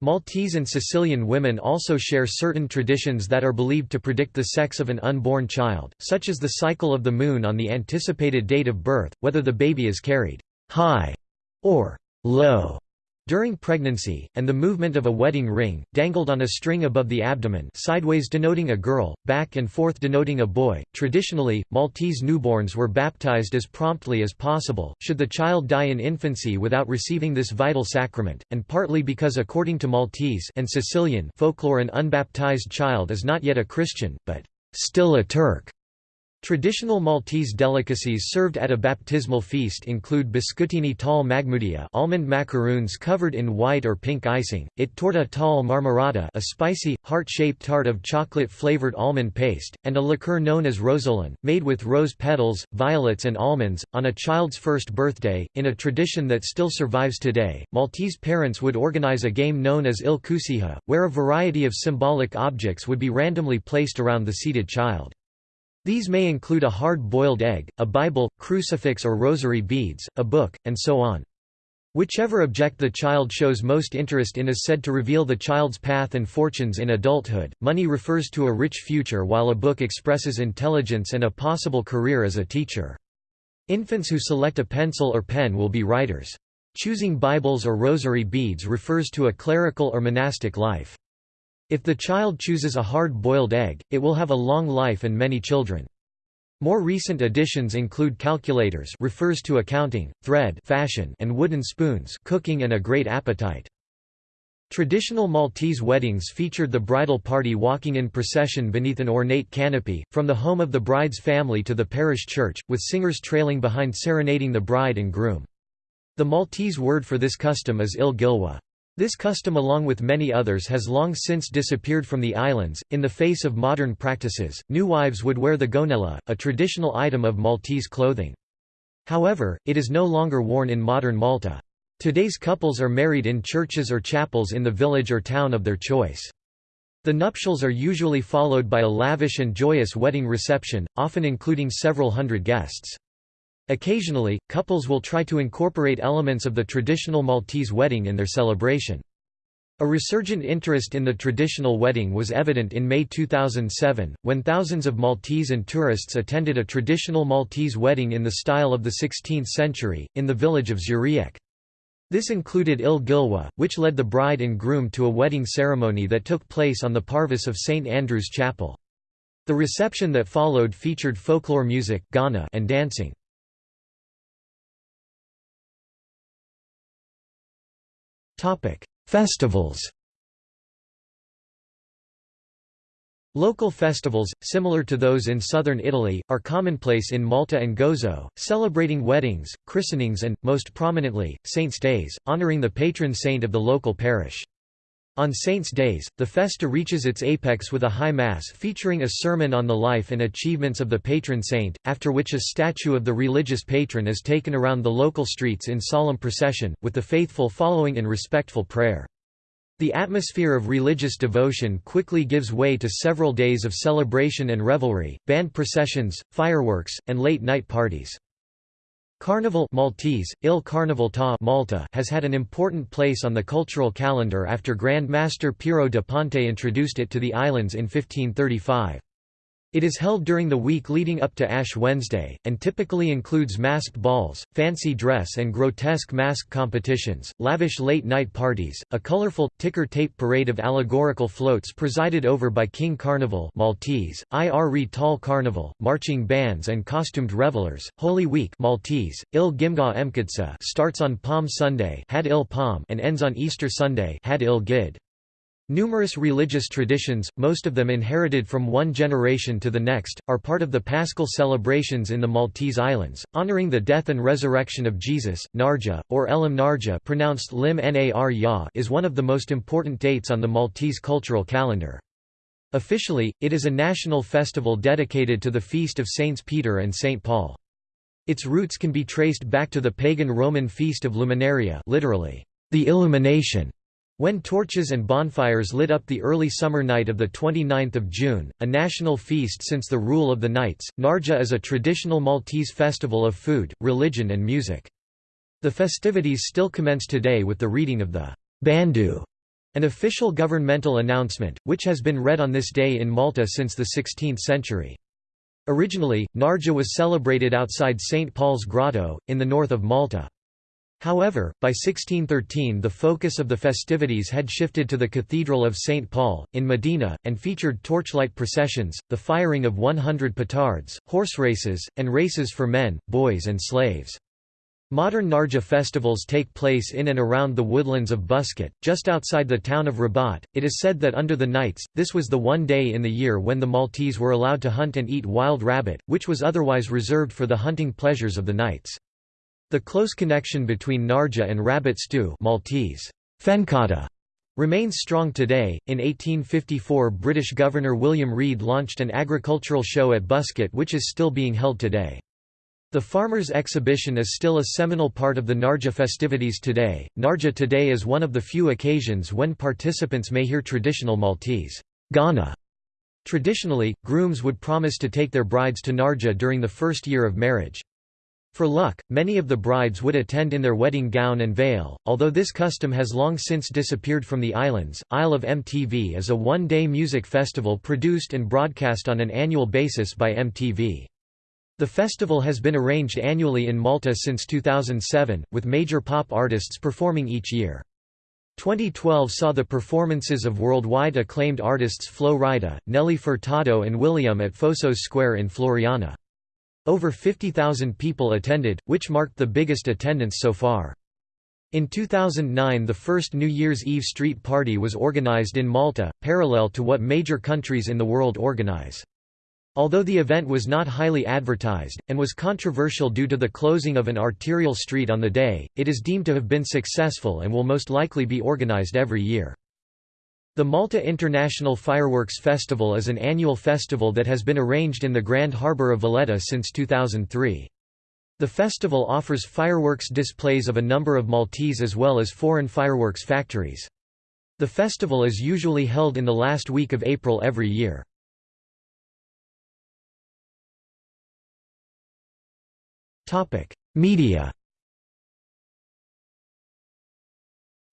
Maltese and Sicilian women also share certain traditions that are believed to predict the sex of an unborn child, such as the cycle of the moon on the anticipated date of birth, whether the baby is carried high or low during pregnancy, and the movement of a wedding ring, dangled on a string above the abdomen sideways denoting a girl, back and forth denoting a boy. Traditionally, Maltese newborns were baptized as promptly as possible, should the child die in infancy without receiving this vital sacrament, and partly because according to Maltese and Sicilian folklore an unbaptized child is not yet a Christian, but still a Turk. Traditional Maltese delicacies served at a baptismal feast include biscuitini tal magmudia almond macaroons covered in white or pink icing, it torta tal marmorata a spicy, heart-shaped tart of chocolate-flavored almond paste, and a liqueur known as rosolin, made with rose petals, violets and almonds. On a child's first birthday, in a tradition that still survives today, Maltese parents would organize a game known as Il Kusiha, where a variety of symbolic objects would be randomly placed around the seated child. These may include a hard-boiled egg, a Bible, crucifix or rosary beads, a book, and so on. Whichever object the child shows most interest in is said to reveal the child's path and fortunes in adulthood. Money refers to a rich future, while a book expresses intelligence and a possible career as a teacher. Infants who select a pencil or pen will be writers. Choosing Bibles or rosary beads refers to a clerical or monastic life. If the child chooses a hard-boiled egg, it will have a long life and many children. More recent additions include calculators refers to accounting, thread fashion and wooden spoons cooking and a great appetite. Traditional Maltese weddings featured the bridal party walking in procession beneath an ornate canopy, from the home of the bride's family to the parish church, with singers trailing behind serenading the bride and groom. The Maltese word for this custom is il gilwa. This custom along with many others has long since disappeared from the islands. In the face of modern practices, new wives would wear the gonella, a traditional item of Maltese clothing. However, it is no longer worn in modern Malta. Today's couples are married in churches or chapels in the village or town of their choice. The nuptials are usually followed by a lavish and joyous wedding reception, often including several hundred guests. Occasionally, couples will try to incorporate elements of the traditional Maltese wedding in their celebration. A resurgent interest in the traditional wedding was evident in May 2007, when thousands of Maltese and tourists attended a traditional Maltese wedding in the style of the 16th century, in the village of Żurrieq. This included Il Gilwa, which led the bride and groom to a wedding ceremony that took place on the parvis of St. Andrew's Chapel. The reception that followed featured folklore music and dancing. Festivals Local festivals, similar to those in southern Italy, are commonplace in Malta and Gozo, celebrating weddings, christenings and, most prominently, saints' days, honoring the patron saint of the local parish. On Saints' Days, the festa reaches its apex with a high mass featuring a sermon on the life and achievements of the patron saint, after which a statue of the religious patron is taken around the local streets in solemn procession, with the faithful following in respectful prayer. The atmosphere of religious devotion quickly gives way to several days of celebration and revelry, band processions, fireworks, and late-night parties. Carnival Maltese, Il Carnival ta Malta has had an important place on the cultural calendar after Grand Master Piero de Ponte introduced it to the islands in 1535. It is held during the week leading up to Ash Wednesday, and typically includes masked balls, fancy dress and grotesque mask competitions, lavish late-night parties, a colorful, ticker-tape parade of allegorical floats presided over by King Carnival Maltese, Ir Tall Carnival, marching bands and costumed revelers, Holy Week Maltese, Il Gimga Emkadsa starts on Palm Sunday Had il Palm and ends on Easter Sunday Had il Gid. Numerous religious traditions, most of them inherited from one generation to the next, are part of the Paschal celebrations in the Maltese Islands, honoring the death and resurrection of Jesus. Mnarja, or Elim Narja pronounced Lim Nar -ya, is one of the most important dates on the Maltese cultural calendar. Officially, it is a national festival dedicated to the feast of Saints Peter and St. Paul. Its roots can be traced back to the pagan Roman feast of Luminaria literally, the illumination when torches and bonfires lit up the early summer night of 29 June, a national feast since the rule of the Knights, Mnarja is a traditional Maltese festival of food, religion and music. The festivities still commence today with the reading of the Bandu, an official governmental announcement, which has been read on this day in Malta since the 16th century. Originally, Mnarja was celebrated outside St. Paul's Grotto, in the north of Malta. However, by 1613 the focus of the festivities had shifted to the Cathedral of St. Paul, in Mdina, and featured torchlight processions, the firing of 100 petards, horse races, and races for men, boys and slaves. Modern Mnarja festivals take place in and around the woodlands of Buskett, just outside the town of Rabat. It is said that under the Knights, this was the one day in the year when the Maltese were allowed to hunt and eat wild rabbit, which was otherwise reserved for the hunting pleasures of the Knights. The close connection between Mnarja and rabbit stew Maltese, fenkata, remains strong today. In 1854, British Governor William Reid launched an agricultural show at Buskett which is still being held today. The Farmers' Exhibition is still a seminal part of the Mnarja festivities today. Mnarja today is one of the few occasions when participants may hear traditional Maltese għana. Traditionally, grooms would promise to take their brides to Mnarja during the first year of marriage. For luck, many of the brides would attend in their wedding gown and veil, although this custom has long since disappeared from the islands. Isle of MTV is a one day music festival produced and broadcast on an annual basis by MTV. The festival has been arranged annually in Malta since 2007, with major pop artists performing each year. 2012 saw the performances of worldwide acclaimed artists Flo Rida, Nelly Furtado and will.i.am at Fosos Square in Floriana. Over 50,000 people attended, which marked the biggest attendance so far. In 2009 the first New Year's Eve street party was organized in Malta, parallel to what major countries in the world organize. Although the event was not highly advertised, and was controversial due to the closing of an arterial street on the day, it is deemed to have been successful and will most likely be organized every year. The Malta International Fireworks Festival is an annual festival that has been arranged in the Grand Harbour of Valletta since 2003. The festival offers fireworks displays of a number of Maltese as well as foreign fireworks factories. The festival is usually held in the last week of April every year. Media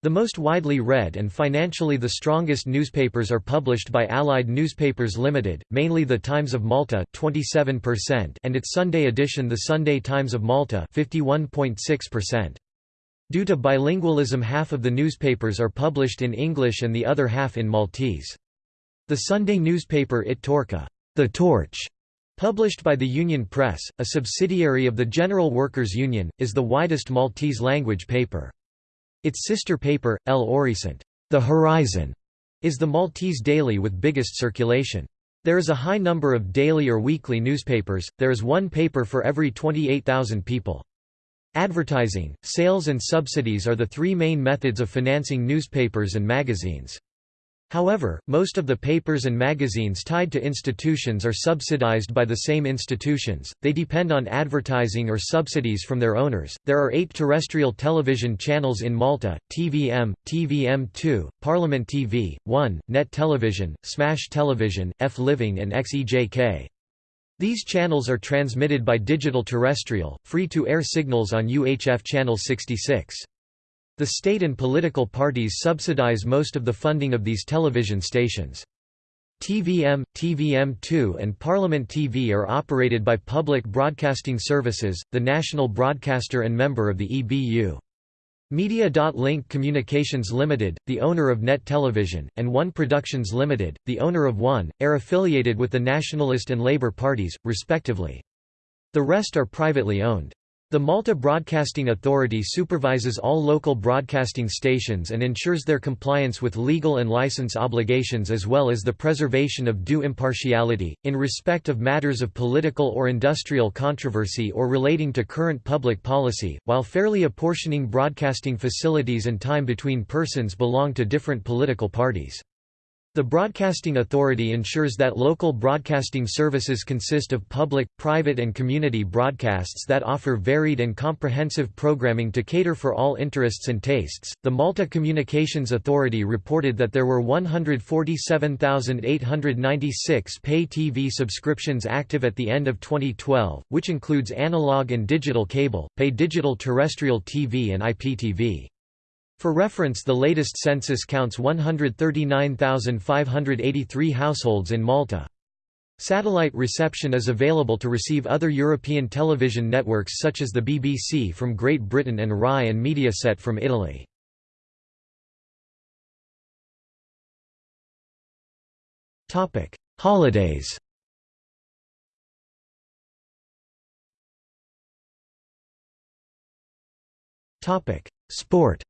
The most widely read and financially the strongest newspapers are published by Allied Newspapers Limited, mainly the Times of Malta 27% and its Sunday edition the Sunday Times of Malta 51.6%. Due to bilingualism half of the newspapers are published in English and the other half in Maltese. The Sunday newspaper It Torċa the Torch", published by the Union Press, a subsidiary of the General Workers' Union, is the widest Maltese language paper. Its sister paper, El Orizzonte the Horizon, is the Maltese daily with biggest circulation. There is a high number of daily or weekly newspapers, there is one paper for every 28,000 people. Advertising, sales and subsidies are the three main methods of financing newspapers and magazines. However, most of the papers and magazines tied to institutions are subsidized by the same institutions, they depend on advertising or subsidies from their owners. There are eight terrestrial television channels in Malta TVM, TVM2, Parliament TV, 1, Net Television, Smash Television, F Living, and XEJK. These channels are transmitted by digital terrestrial, free to air signals on UHF Channel 66. The state and political parties subsidize most of the funding of these television stations. TVM, TVM2 and Parliament TV are operated by Public Broadcasting Services, the national broadcaster and member of the EBU. Media.Link Communications Limited, the owner of Net Television, and One Productions Limited, the owner of One, are affiliated with the Nationalist and Labour parties, respectively. The rest are privately owned. The Malta Broadcasting Authority supervises all local broadcasting stations and ensures their compliance with legal and license obligations as well as the preservation of due impartiality, in respect of matters of political or industrial controversy or relating to current public policy, while fairly apportioning broadcasting facilities and time between persons belong to different political parties. The Broadcasting Authority ensures that local broadcasting services consist of public, private and community broadcasts that offer varied and comprehensive programming to cater for all interests and tastes. The Malta Communications Authority reported that there were 147,896 pay TV subscriptions active at the end of 2012, which includes analog and digital cable, pay digital terrestrial TV and IPTV. For reference the latest census counts 139,583 households in Malta. Satellite reception is available to receive other European television networks such as the BBC from Great Britain and RAI and Mediaset from Italy. Holidays Sport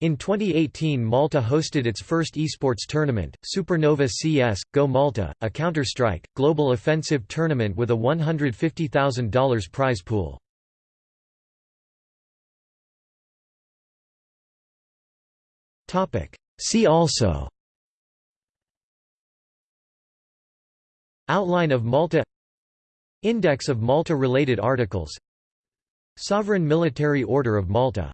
In 2018 Malta hosted its first esports tournament, Supernova CS, Go Malta, a Counter-Strike, global offensive tournament with a $150,000 prize pool. See also Outline of Malta Index of Malta-related articles Sovereign Military Order of Malta